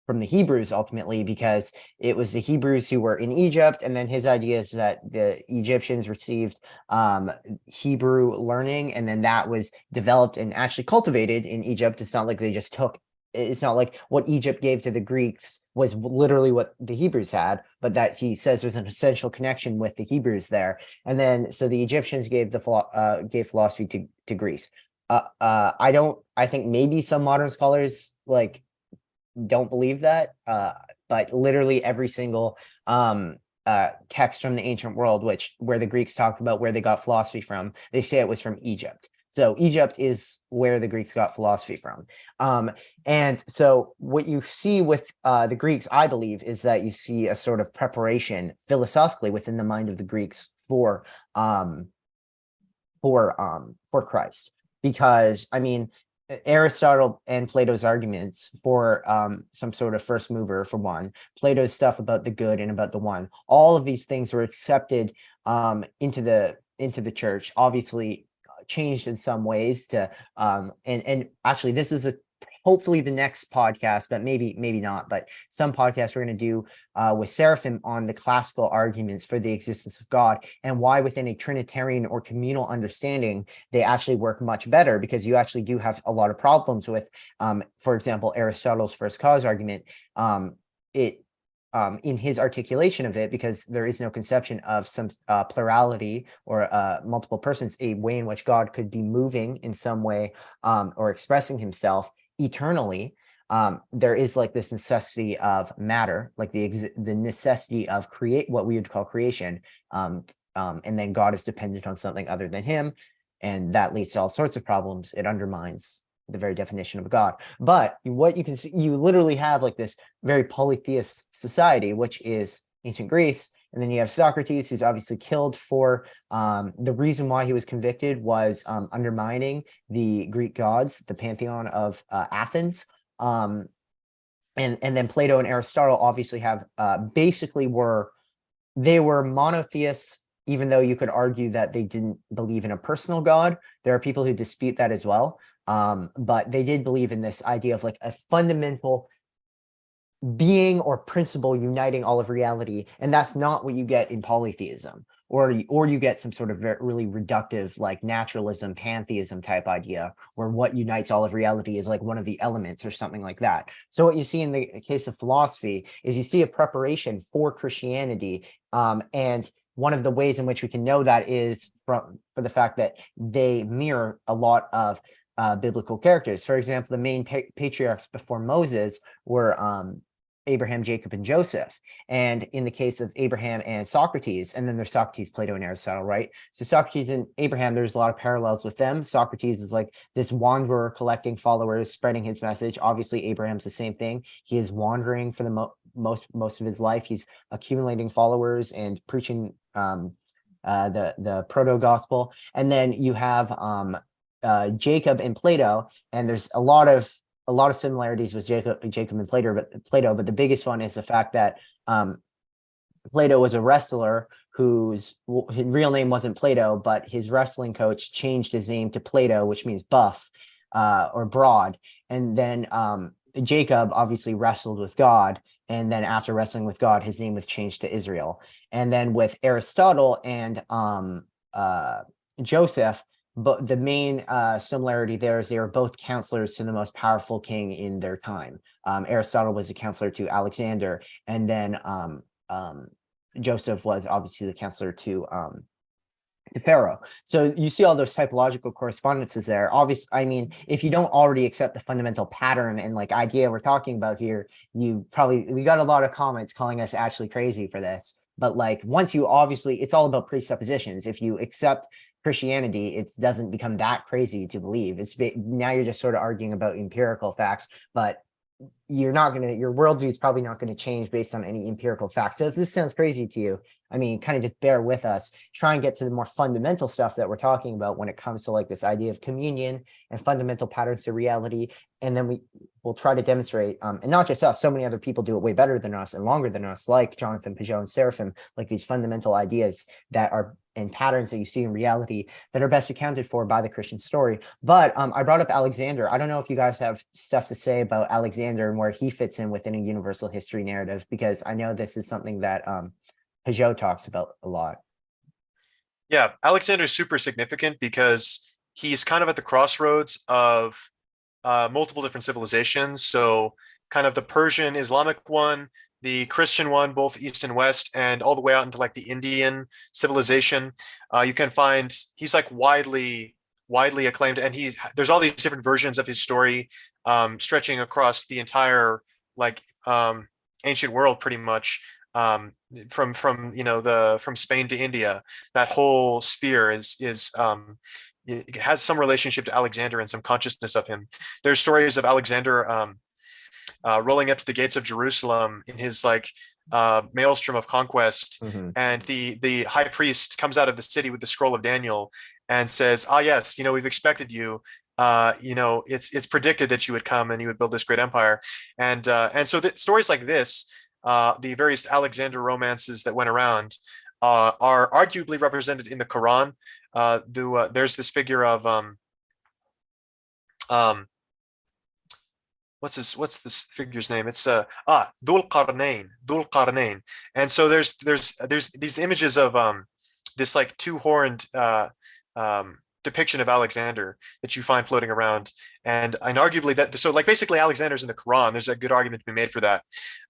from the Hebrews ultimately because it was the Hebrews who were in Egypt and then his idea is that the Egyptians received um Hebrew learning and then that was developed and actually cultivated in Egypt. It's not like they just took it's not like what Egypt gave to the Greeks was literally what the Hebrews had but that he says there's an essential connection with the Hebrews there. And then so the Egyptians gave the uh gave philosophy to to Greece. Uh uh I don't I think maybe some modern scholars like don't believe that uh but literally every single um uh text from the ancient world which where the greeks talk about where they got philosophy from they say it was from egypt. So egypt is where the greeks got philosophy from. Um and so what you see with uh the greeks i believe is that you see a sort of preparation philosophically within the mind of the greeks for um for um for christ. Because i mean Aristotle and Plato's arguments for um, some sort of first mover for one, Plato's stuff about the good and about the one, all of these things were accepted um, into the into the church, obviously uh, changed in some ways to um and and actually this is a hopefully the next podcast, but maybe maybe not. But some podcasts we're going to do uh, with Seraphim on the classical arguments for the existence of God and why within a Trinitarian or communal understanding they actually work much better because you actually do have a lot of problems with, um, for example, Aristotle's first cause argument. Um, it um, in his articulation of it, because there is no conception of some uh, plurality or uh, multiple persons, a way in which God could be moving in some way um, or expressing himself eternally. Um, there is like this necessity of matter, like the the necessity of create what we would call creation. Um, um, and then God is dependent on something other than him. And that leads to all sorts of problems. It undermines the very definition of God. But what you can see, you literally have like this very polytheist society, which is ancient Greece. And then you have Socrates, who's obviously killed for um, the reason why he was convicted was um, undermining the Greek gods, the pantheon of uh, Athens. Um, and, and then Plato and Aristotle obviously have uh, basically were, they were monotheists, even though you could argue that they didn't believe in a personal God. There are people who dispute that as well. Um, but they did believe in this idea of like a fundamental being or principle uniting all of reality. And that's not what you get in polytheism or, or you get some sort of really reductive like naturalism, pantheism type idea where what unites all of reality is like one of the elements or something like that. So what you see in the case of philosophy is you see a preparation for Christianity um, and one of the ways in which we can know that is from for the fact that they mirror a lot of uh, biblical characters. For example, the main pa patriarchs before Moses were um, Abraham, Jacob, and Joseph. And in the case of Abraham and Socrates, and then there's Socrates, Plato, and Aristotle, right? So Socrates and Abraham, there's a lot of parallels with them. Socrates is like this wanderer collecting followers, spreading his message. Obviously, Abraham's the same thing. He is wandering for the mo most most of his life. He's accumulating followers and preaching um, uh, the the proto gospel. And then you have um, uh, Jacob and Plato, and there's a lot of a lot of similarities with Jacob, Jacob and Plato, but Plato, but the biggest one is the fact that um, Plato was a wrestler whose his real name wasn't Plato, but his wrestling coach changed his name to Plato, which means buff uh, or broad. And then um, Jacob obviously wrestled with God. And then after wrestling with God, his name was changed to Israel. And then with Aristotle and um, uh, Joseph, but the main uh, similarity there is they are both counselors to the most powerful king in their time. Um, Aristotle was a counselor to Alexander, and then um, um, Joseph was obviously the counselor to um, to Pharaoh. So you see all those typological correspondences there. Obviously, I mean, if you don't already accept the fundamental pattern and like idea we're talking about here, you probably we got a lot of comments calling us actually crazy for this. But like once you obviously, it's all about presuppositions. If you accept Christianity, it doesn't become that crazy to believe. It's now you're just sort of arguing about empirical facts, but you're not going to, your worldview is probably not going to change based on any empirical facts. So if this sounds crazy to you, I mean, kind of just bear with us, try and get to the more fundamental stuff that we're talking about when it comes to like this idea of communion and fundamental patterns to reality. And then we will try to demonstrate, um, and not just us, so many other people do it way better than us and longer than us, like Jonathan Pageau and Seraphim, like these fundamental ideas that are and patterns that you see in reality that are best accounted for by the Christian story. But um, I brought up Alexander. I don't know if you guys have stuff to say about Alexander and where he fits in within a universal history narrative, because I know this is something that um, Pageau talks about a lot. Yeah, Alexander is super significant because he's kind of at the crossroads of uh, multiple different civilizations. So kind of the Persian Islamic one, the Christian one, both East and West, and all the way out into like the Indian civilization. Uh, you can find he's like widely widely acclaimed, and he's there's all these different versions of his story um, stretching across the entire like um, ancient world, pretty much um, from from you know the from Spain to India. That whole sphere is is um, has some relationship to Alexander and some consciousness of him. There's stories of Alexander um, uh, rolling up to the gates of Jerusalem in his like uh, maelstrom of conquest, mm -hmm. and the the high priest comes out of the city with the scroll of Daniel and says, "Ah, yes, you know we've expected you. Uh, you know it's it's predicted that you would come and you would build this great empire." And uh, and so the stories like this, uh, the various Alexander romances that went around, uh, are arguably represented in the Quran. Uh, the, uh, there's this figure of um, um, what's this? What's this figure's name? It's uh ah Dhul Qarnayn, Dhul Qarnayn. And so there's there's there's these images of um this like two horned uh um depiction of Alexander that you find floating around. And and arguably that so like basically Alexander's in the Quran. There's a good argument to be made for that.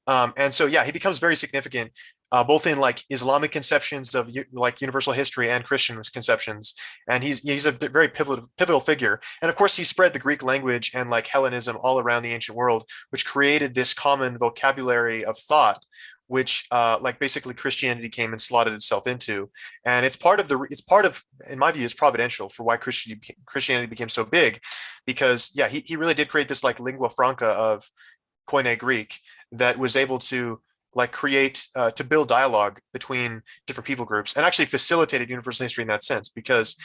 Um, and so yeah, he becomes very significant uh, both in like Islamic conceptions of like universal history and Christian conceptions. And he's he's a very pivotal pivotal figure. And of course, he spread the Greek language and like Hellenism all around the ancient world, which created this common vocabulary of thought, which uh, like basically Christianity came and slotted itself into. And it's part of the it's part of in my view is providential for why Christianity Christianity became so big, because yeah, he he really did create this like lingua franca of Koine Greek that was able to like create uh, to build dialogue between different people groups and actually facilitated universal history in that sense because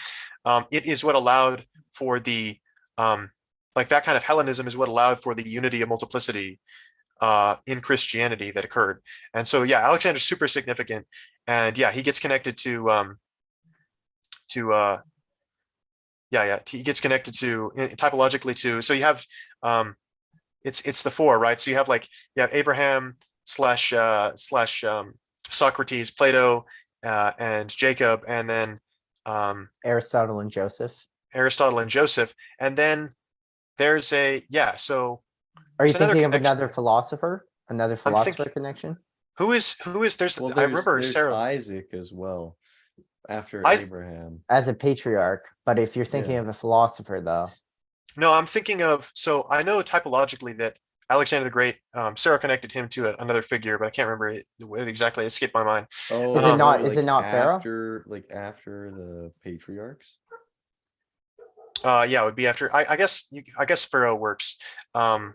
um, it is what allowed for the um, like that kind of Hellenism is what allowed for the unity of multiplicity uh, in Christianity that occurred. And so, yeah, Alexander's super significant. And yeah, he gets connected to, um, to, uh, yeah, yeah, he gets connected to eh, typologically to, so you have, um, it's, it's the four, right? So you have like, you have Abraham slash, uh, slash, um, Socrates, Plato, uh, and Jacob, and then, um, Aristotle and Joseph. Aristotle and Joseph. And then there's a, yeah, so Are you There's another thinking of connection. another philosopher? Another philosopher thinking- connection? who is, who is, there's, Well, I there's, remember there's Sarah. Isaac as well, after Is- Abraham. As a patriarch, but if you're thinking Yeah. of a philosopher though, No, I'm thinking of, so I know typologically that Alexander the Great, um, Sarah connected him to a- another figure, but I can't remember it, what exactly, it skipped my mind. Oh, Is it not- more is it not Pharaoh? After, like after the patriarchs? Uh, yeah, it would be after, I, I guess, you, I guess Pharaoh works. Um,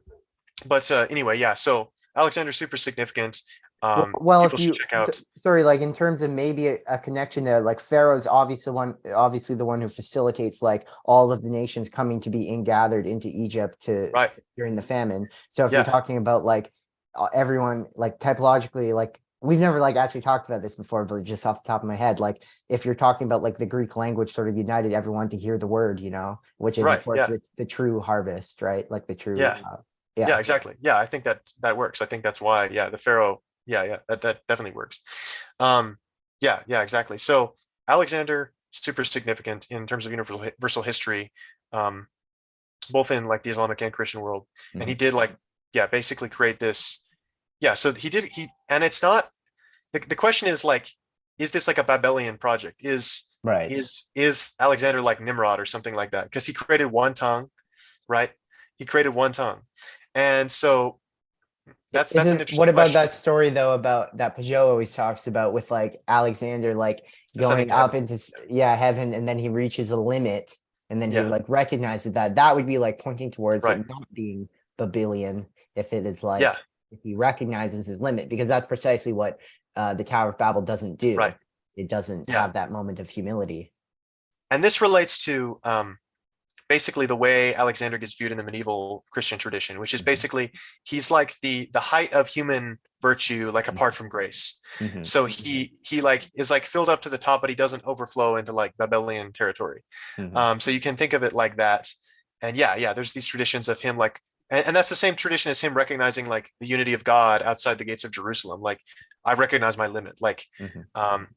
but, uh, anyway, yeah, so Alexander super significant. Um, well, if you, check out. s- sorry, like in terms of maybe a, a connection there, like Pharaoh's obviously one, obviously the one who facilitates like all of the nations coming to be ingathered into Egypt to Right, during the famine. So if Yeah. you're talking about like everyone, like typologically, like we've never like actually talked about this before, but just off the top of my head, like if you're talking about like the Greek language sort of united everyone to hear the word, you know, which is Right, of course yeah. the, the true harvest, right? Like the true. Yeah. uh, yeah, Yeah. exactly. Yeah, I think that, that works. I think that's why, yeah, the Pharaoh, yeah, yeah, that, that definitely works. Um, yeah, yeah, exactly. So Alexander, super significant in terms of universal, history, um, both in like the Islamic and Christian world. And he did like, yeah, basically create this. Yeah, so he did, he, and it's not, the, the question is like, is this like a Babylonian project? Is, Right. is, is Alexander like Nimrod or something like that? Because he created one tongue, right? He created one tongue. And so that's, that's an interesting what about question. that story though about that Pageau always talks about with like Alexander like going up into yeah heaven and then he reaches a limit and then Yeah. he like recognizes that that would be like pointing towards Right. it not being Babylon if it is like Yeah. If he recognizes his limit because that's precisely what uh the Tower of Babel doesn't do. Right. It doesn't Yeah. have that moment of humility. and this relates to um, basically the way Alexander gets viewed in the medieval Christian tradition, which is Mhm. basically he's like the the height of human virtue, like Mhm. apart from grace. Mhm. So he he like is like filled up to the top, but he doesn't overflow into like Babylonian territory. Mhm. Um, so you can think of it like that. And yeah, yeah, there's these traditions of him like, and, and that's the same tradition as him recognizing like the unity of God outside the gates of Jerusalem. Like I recognize my limit. Like, Mhm. um,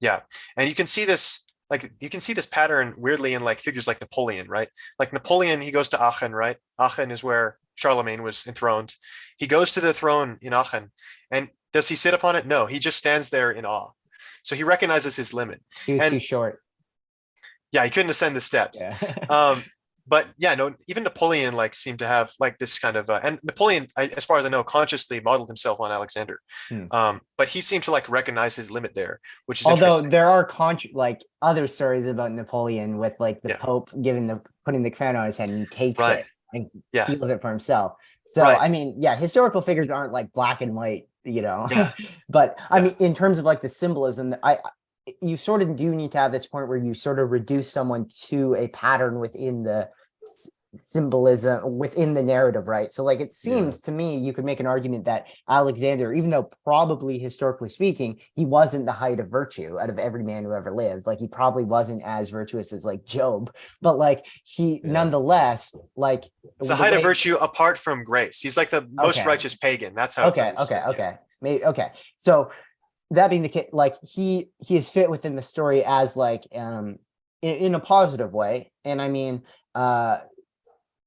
yeah, and you can see this like you can see this pattern weirdly in like figures like Napoleon, right? Like Napoleon, he goes to Aachen, right? Aachen is where Charlemagne was enthroned. He goes to the throne in Aachen, and does he sit upon it? No, he just stands there in awe. So he recognizes his limit. He was and- too short. Yeah, he couldn't ascend the steps Yeah. um but yeah no even napoleon like seemed to have like this kind of uh, and napoleon I, as far as i know consciously modeled himself on alexander Hmm. um but he seemed to like recognize his limit there which is Although there are contr like other stories about Napoleon with like the Yeah. Pope giving the putting the crown on his head and he takes Right. it and Yeah. seals it for himself. So Right. I mean, yeah, historical figures aren't like black and white, you know. Yeah. but I mean, in terms of like the symbolism, I- you sort of do need to have this point where you sort of reduce someone to a pattern within the symbolism within the narrative, right? So like it seems to me you could make an argument that Alexander, even though probably historically speaking, he wasn't the height of virtue out of every man who ever lived. Like he probably wasn't as virtuous as like Job, but like he Yeah. nonetheless, like It's the height of virtue apart from grace. He's like the most Okay. righteous pagan. That's how. it's okay okay yeah. okay maybe okay so that being the case like he he is fit within the story as like um in, in a positive way. And i mean uh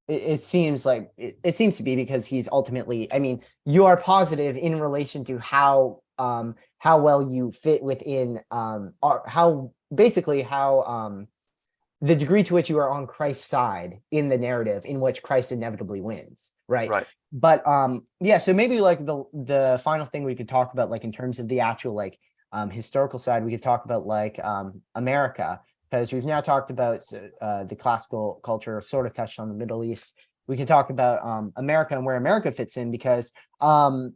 it, it seems like it, it seems to be because he's ultimately i mean you are positive in relation to how um how well you fit within um or how basically how um the degree to which you are on christ's side in the narrative in which christ inevitably wins right Right. but um yeah so maybe like the the final thing we could talk about like in terms of the actual like um historical side we could talk about like um america because we've now talked about uh the classical culture sort of touched on the middle east we can talk about um america and where america fits in because um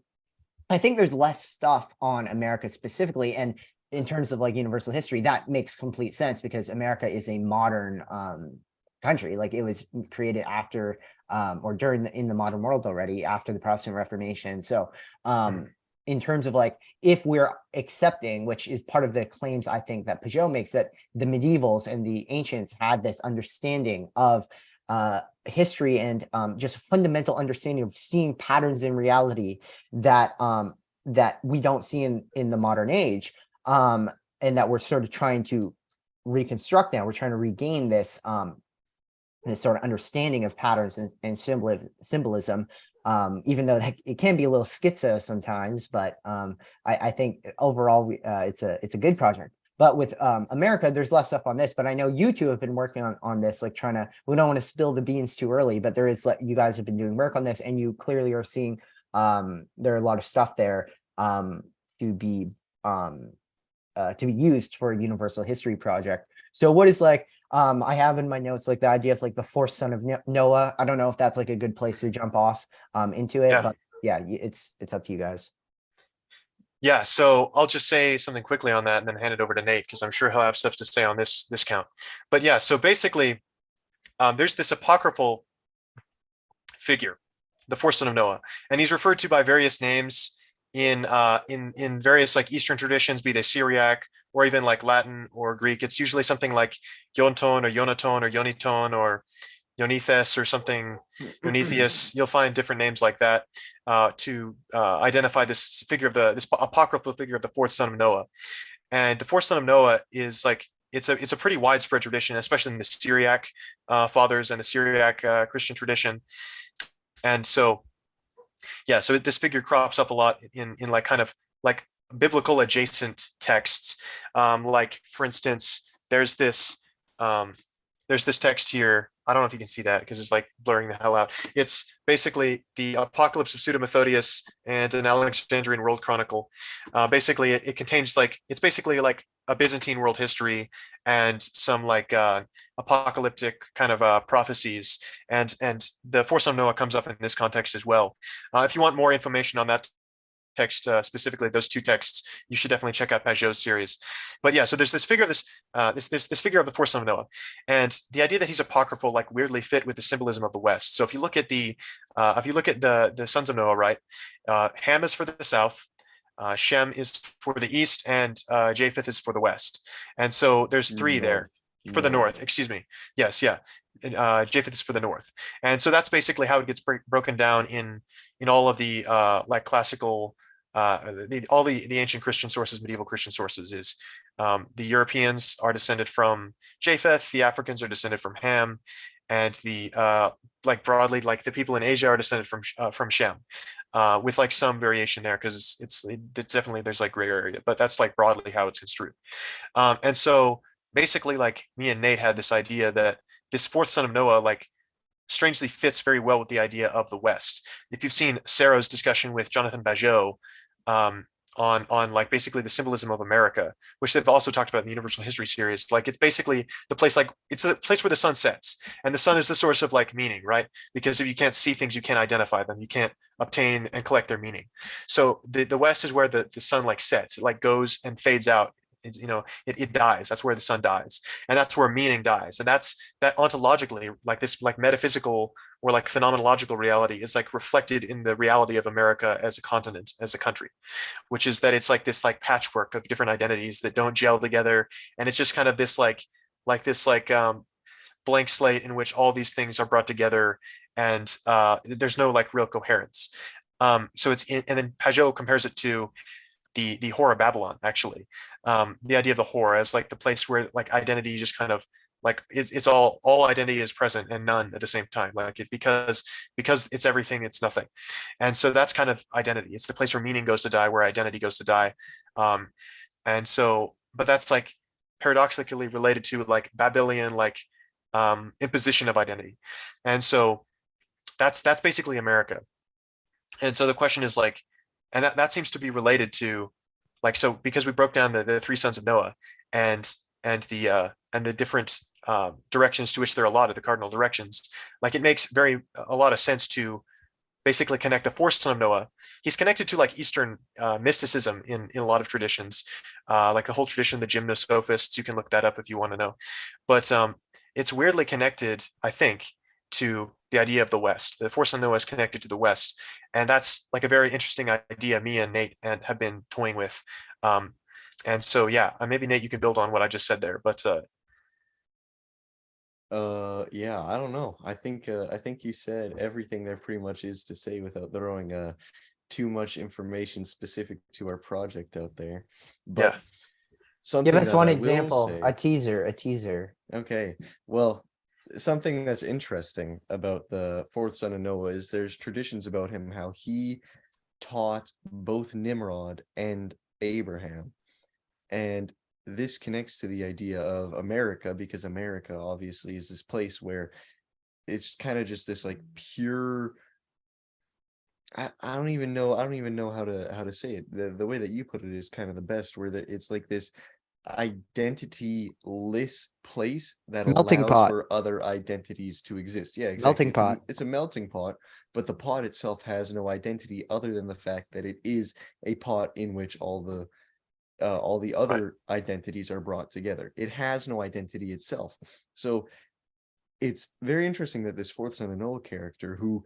i think there's less stuff on america specifically and in terms of like universal history that makes complete sense because america is a modern um country. Like it was created after um, or during the in the modern world already after the Protestant Reformation. So um, in terms of like if we're accepting, which is part of the claims I think that Pageau makes, that the medievals and the ancients had this understanding of uh, history and um, just fundamental understanding of seeing patterns in reality that um, that we don't see in in the modern age, um, and that we're sort of trying to reconstruct now. We're trying to regain this um, this sort of understanding of patterns and, and symbol symbolism um even though it can be a little schizo sometimes but um i i think overall uh, it's a it's a good project but with um america there's less stuff on this but i know you two have been working on on this like trying to we don't want to spill the beans too early but there is like you guys have been doing work on this and you clearly are seeing um there are a lot of stuff there um to be um uh, to be used for a universal history project so what is like um, I have in my notes like the idea of like the fourth son of Noah. I don't know if that's like a good place to jump off um into it, Yeah. but yeah, it's it's up to you guys. Yeah, so I'll just say something quickly on that and then hand it over to Nate because I'm sure he'll have stuff to say on this this count. But yeah, so basically, um, there's this apocryphal figure, the fourth son of Noah, and he's referred to by various names in uh, in in various like Eastern traditions, be they Syriac or even like Latin or Greek. It's usually something like Yonton or Yonaton or Yoniton or Yonithes or something Eunythius. You'll find different names like that uh, to uh, identify this figure of the this apocryphal figure of the fourth son of Noah. And the fourth son of Noah is like it's a it's a pretty widespread tradition, especially in the Syriac uh, fathers and the Syriac uh, Christian tradition. And so, yeah, so this figure crops up a lot in in like kind of like biblical adjacent texts. Um, like for instance, there's this um, there's this text here. I don't know if you can see that because it's like blurring the hell out. It's basically the Apocalypse of Pseudo-Methodius and an Alexandrian World Chronicle. Uh, basically, it, it contains like it's basically like a Byzantine world history and some like uh, apocalyptic kind of uh, prophecies. And and the Force of Noah comes up in this context as well. Uh, if you want more information on that text uh, specifically those two texts you should definitely check out Pageau's series. But yeah so there's this figure of this uh this this, this figure of the fourth son of noah and the idea that he's apocryphal like weirdly fit with the symbolism of the west. So if you look at the uh if you look at the the sons of noah right uh ham is for the south uh shem is for the east and uh japheth is for the west. And so there's three there. For the north excuse me. Yes yeah. Uh japheth is for the north. And so that's basically how it gets break, broken down in in all of the uh like classical uh the, all the the ancient christian sources medieval christian sources is um the europeans are descended from japheth the africans are descended from ham and the uh like broadly like the people in asia are descended from uh, from shem uh with like some variation there because it's it's definitely there's like gray area but that's like broadly how it's construed. Um and so basically like me and nate had this idea that this fourth son of noah like strangely fits very well with the idea of the west. If you've seen sarah's discussion with jonathan Pageau um on on like basically the symbolism of america which they've also talked about in the universal history series like it's basically the place like it's the place where the sun sets and the sun is the source of like meaning right because if you can't see things you can't identify them you can't obtain and collect their meaning so the the west is where the the sun like sets it like goes and fades out it's, you know, it, it dies. That's where the sun dies. And that's where meaning dies. And that's that ontologically, like this, like metaphysical or like phenomenological reality is like reflected in the reality of America as a continent, as a country, which is that it's like this like patchwork of different identities that don't gel together. And it's just kind of this like, like this like um, blank slate in which all these things are brought together and uh, there's no like real coherence. Um, so it's in, and then Pageau compares it to the the horror Babylon actually, um, the idea of the horror as like the place where like identity just kind of like it's, it's all all identity is present and none at the same time like it because because it's everything it's nothing. And so that's kind of identity. It's the place where meaning goes to die where identity goes to die. Um and so but that's like paradoxically related to like babylonian like um imposition of identity. And so that's that's basically america. And so the question is like and that, that seems to be related to like so because we broke down the, the three sons of noah and and the uh and the different uh, directions to which they're allotted the cardinal directions like it makes very a lot of sense to basically connect the fourth son of noah he's connected to like eastern uh, mysticism in in a lot of traditions uh like the whole tradition of the gymnosophists you can look that up if you want to know but um it's weirdly connected i think to the idea of the West. The Force of Noah is connected to the West, and that's like a very interesting idea. Me and Nate and have been toying with, um, and so yeah, uh, maybe Nate, you can build on what I just said there. But uh, Uh, yeah, I don't know. I think uh, I think you said everything there pretty much is to say without throwing uh too much information specific to our project out there. But Yeah. something Give us one I example, say- a teaser, a teaser. Okay, well, something that's interesting about the fourth son of Noah is there's traditions about him how he taught both Nimrod and Abraham. And this connects to the idea of America because America obviously is this place where it's kind of just this like pure I, I don't even know I don't even know how to how to say it. The the way that you put it is kind of the best where that it's like this identity-less place that Melting allows pot. for other identities to exist. Yeah, exactly. Melting It's a pot. It's a melting pot, but the pot itself has no identity other than the fact that it is a pot in which all the uh, all the other identities are brought together. It has no identity itself. So it's very interesting that this fourth son of Noah character who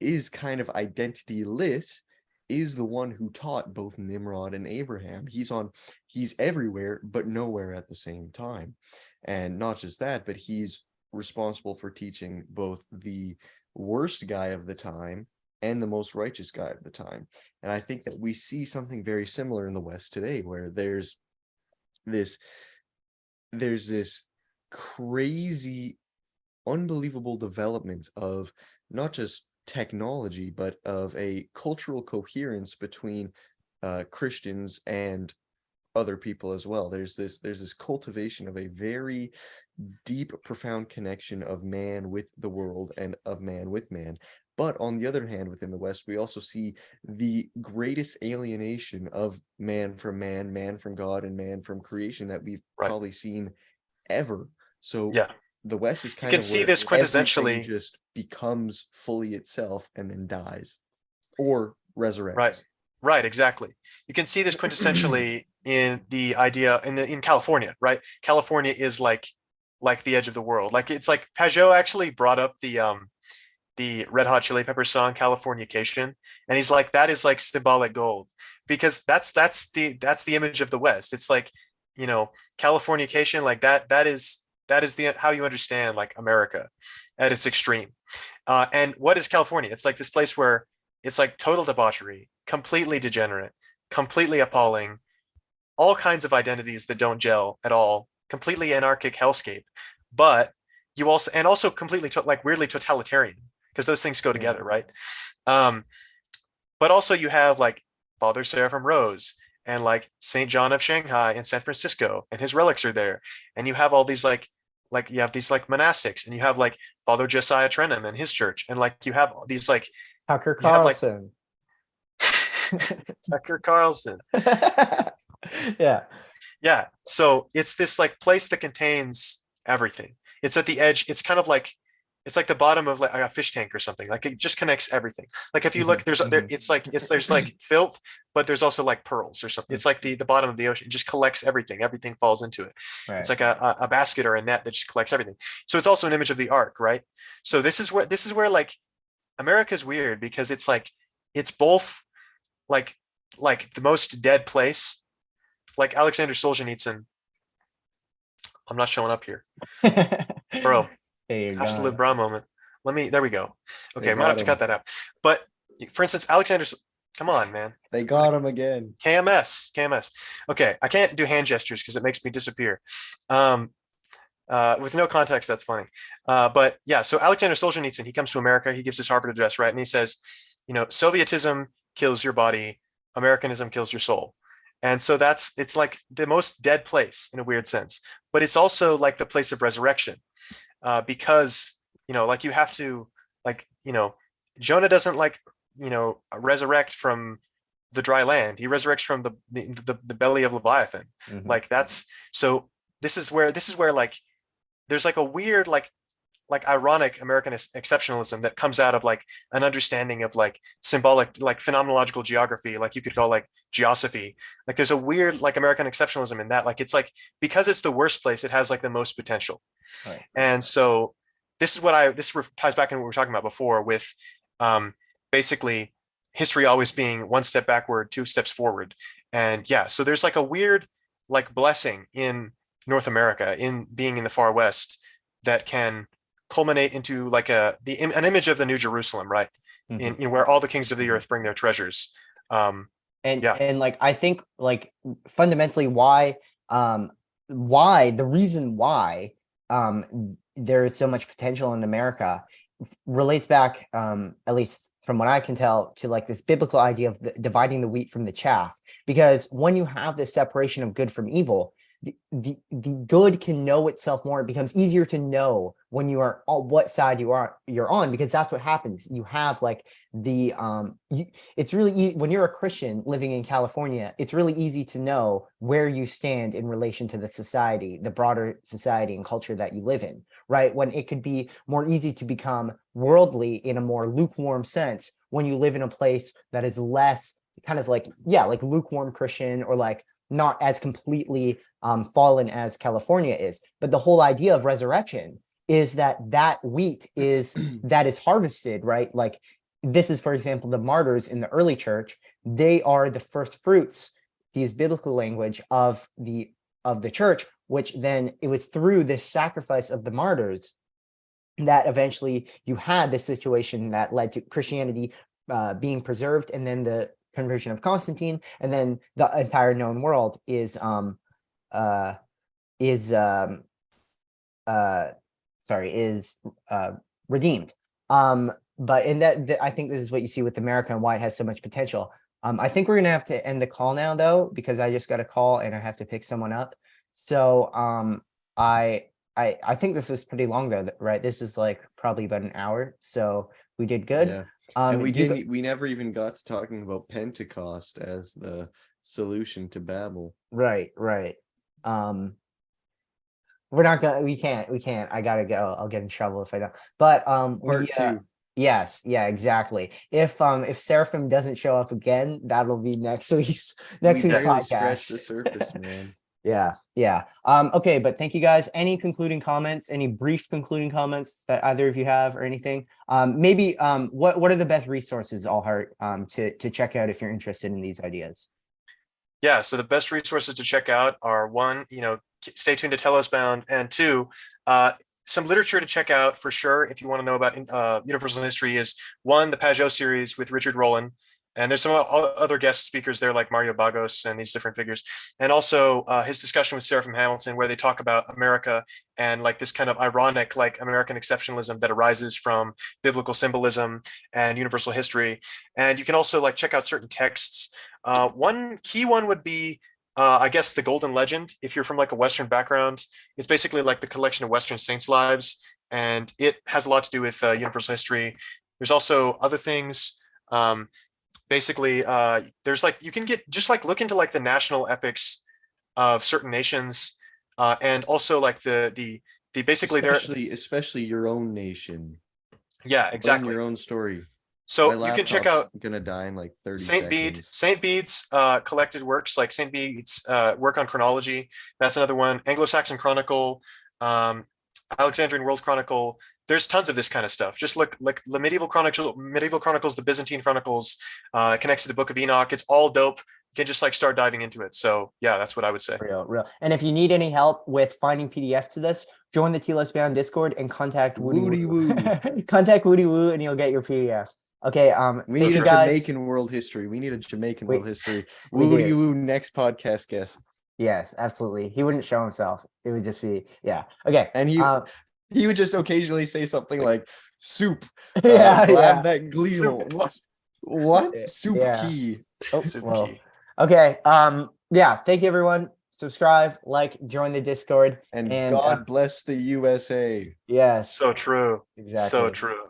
is kind of identityless is the one who taught both Nimrod and Abraham. He's on he's everywhere but nowhere at the same time. And not just that, but he's responsible for teaching both the worst guy of the time and the most righteous guy of the time. And I think that we see something very similar in the West today where there's this there's this crazy unbelievable development of not just technology but of a cultural coherence between uh Christians and other people as well there's this there's this cultivation of a very deep profound connection of man with the world and of man with man but on the other hand within the west we also see the greatest alienation of man from man man from god and man from creation that we've Right. probably seen ever so Yeah. the west is kind can of see this quintessentially- just becomes fully itself and then dies or resurrects Right. Right, exactly. You can see this quintessentially in the idea in the in California, right? California is like like the edge of the world. Like it's like Pageau actually brought up the um the Red Hot Chili Pepper song Californication, and he's like that is like symbolic gold because that's that's the that's the image of the West. It's like you know Californication like that that is that is the how you understand like America at its extreme. Uh, and what is California? It's like this place where it's like total debauchery, completely degenerate, completely appalling, all kinds of identities that don't gel at all, completely anarchic hellscape. But you also and also completely like weirdly totalitarian because those things go together, right? Um, but also you have like Father Seraphim Rose and like Saint John of Shanghai in San Francisco, and his relics are there. And you have all these like like you have these like monastics, and you have like Father Josiah Trenham and his church, and like you have these like Tucker You have, like- Carlson. Tucker Carlson. Yeah, Yeah. So it's this like place that contains everything. It's at the edge. It's kind of like it's like the bottom of like a fish tank or something. Like it just connects everything. Like if you look, there's there, mhm. it's like it's there's like filth, but there's also like pearls or something. It's like the the bottom of the ocean. It just collects everything. Everything falls into it. Right. It's like a, a a basket or a net that just collects everything. So it's also an image of the ark, right? So this is where this is where like America's weird because it's like it's both like like the most dead place, like Alexander Solzhenitsyn. I'm not showing up here, bro. There you Absolute go. bra moment. Let me. There we go. Okay, I might have got to cut that out. But for instance, Alexander. Come on, man. They got him again. KMS, KMS. Okay, I can't do hand gestures because it makes me disappear. Um, uh, with no context, that's funny. Uh, but yeah, so Alexander Solzhenitsyn, he comes to America, he gives his Harvard address, right? And he says, you know, Sovietism kills your body, Americanism kills your soul. And so that's, it's like the most dead place in a weird sense, but it's also like the place of resurrection uh, because, you know, like you have to, like, you know, Jonah doesn't like, you know, resurrect from the dry land. He resurrects from the the, the, the belly of Leviathan. Mhm. Like that's so this is where this is where like there's like a weird like like ironic American exceptionalism that comes out of like an understanding of like symbolic like phenomenological geography, like you could call like geosophy. Like there's a weird like American exceptionalism in that. Like it's like because it's the worst place, it has like the most potential. Right. And so this is what I this ties back into what we were talking about before with um basically history always being one step backward, two steps forward. And yeah, so there's like a weird like blessing in North America in being in the far west that can culminate into like a the an image of the New Jerusalem, right? Mhm. In, in where all the kings of the earth bring their treasures. Um, and Yeah. and like i think like fundamentally why um why the reason why um there is so much potential in america relates back um at least from what i can tell to like this biblical idea of the, dividing the wheat from the chaff because when you have this separation of good from evil the, the good can know itself more it becomes easier to know when you are on what side you are you're on because that's what happens you have like the um you, it's really ea- when you're a Christian living in California, it's really easy to know where you stand in relation to the society, the broader society and culture that you live in, right? When it could be more easy to become worldly in a more lukewarm sense when you live in a place that is less kind of like, yeah, like lukewarm Christian or like not as completely um, fallen as California is. But the whole idea of resurrection is that that wheat is that is harvested, right? Like this is, for example, the martyrs in the early church. They are the first fruits, to use biblical language, of the of the church, which then it was through this sacrifice of the martyrs that eventually you had this situation that led to Christianity uh, being preserved, and then the conversion of Constantine, and then the entire known world is um uh is um uh sorry is uh redeemed. Um, but in that, th- I think this is what you see with America and why it has so much potential. Um, I think we're gonna have to end the call now though, because I just got a call and I have to pick someone up. So, um, I, I, I think this was pretty long though, right? This is like probably about an hour, so we did good. Yeah. Um, and we didn't. We never even got to talking about Pentecost as the solution to Babel. Right, right. Um, we're not gonna, we can't, we can't. I gotta go. I'll get in trouble if I don't. But um, we, Part uh, two. Yes, yeah, exactly. If um if Seraphim doesn't show up again, that'll be next week's next we week's barely scratched the surface, man. Yeah, yeah. Um, okay, but thank you guys. Any concluding comments? Any brief concluding comments that either of you have or anything? Um, maybe um what what are the best resources, Allheart, um to to check out if you're interested in these ideas? yeah, so the best resources to check out are one, you know, stay tuned to Telos Bound, and two, uh, some literature to check out for sure if you want to know about uh, universal history is one, the Pageau series with Richard Rohlin. And there's some other guest speakers there like Mario Baghos and these different figures. And also uh, his discussion with Seraphim Hamilton, where they talk about America and like this kind of ironic, like American exceptionalism that arises from biblical symbolism and universal history. And you can also like check out certain texts. Uh, one key one would be uh, I guess the Golden Legend, if you're from like a Western background, it's basically like the collection of Western saints' lives, and it has a lot to do with uh, universal history. There's also other things. Um, basically, uh, there's like you can get just like look into like the national epics of certain nations, uh, and also like the the the basically especially especially your own nation. yeah exactly. your own story. So you can check out Gonna die in like thirty Saint Bede. Saint Bede's uh, collected works like Saint Bede's uh, work on chronology. That's another one. Anglo-Saxon Chronicle, um, Alexandrian World Chronicle. There's tons of this kind of stuff. Just look like the medieval chronicle, medieval chronicles, the Byzantine chronicles. Uh, it connects to the Book of Enoch. It's all dope. You can just like start diving into it. So yeah, that's what I would say. Real, real. And if you need any help with finding PDFs to this, join the TLS Bound Discord and contact Woody, Woody Woo. contact Woody Woo and you'll get your PDF. Okay. Um, We need a guys. Jamaican world history. We need a Jamaican We- world history. Woody woo next podcast guest. Yes, absolutely. He wouldn't show himself. It would just be, yeah. Okay. And he Um, he would just occasionally say something like soup. uh, yeah, grab yeah. that gleal. Soup. What? What? Yeah, Soup yeah. key. Oh, Super well, key. okay. Um, yeah. Thank you, everyone. Subscribe, like, join the Discord. And, And, God uh, bless the USA. Yes, So true. exactly. So true.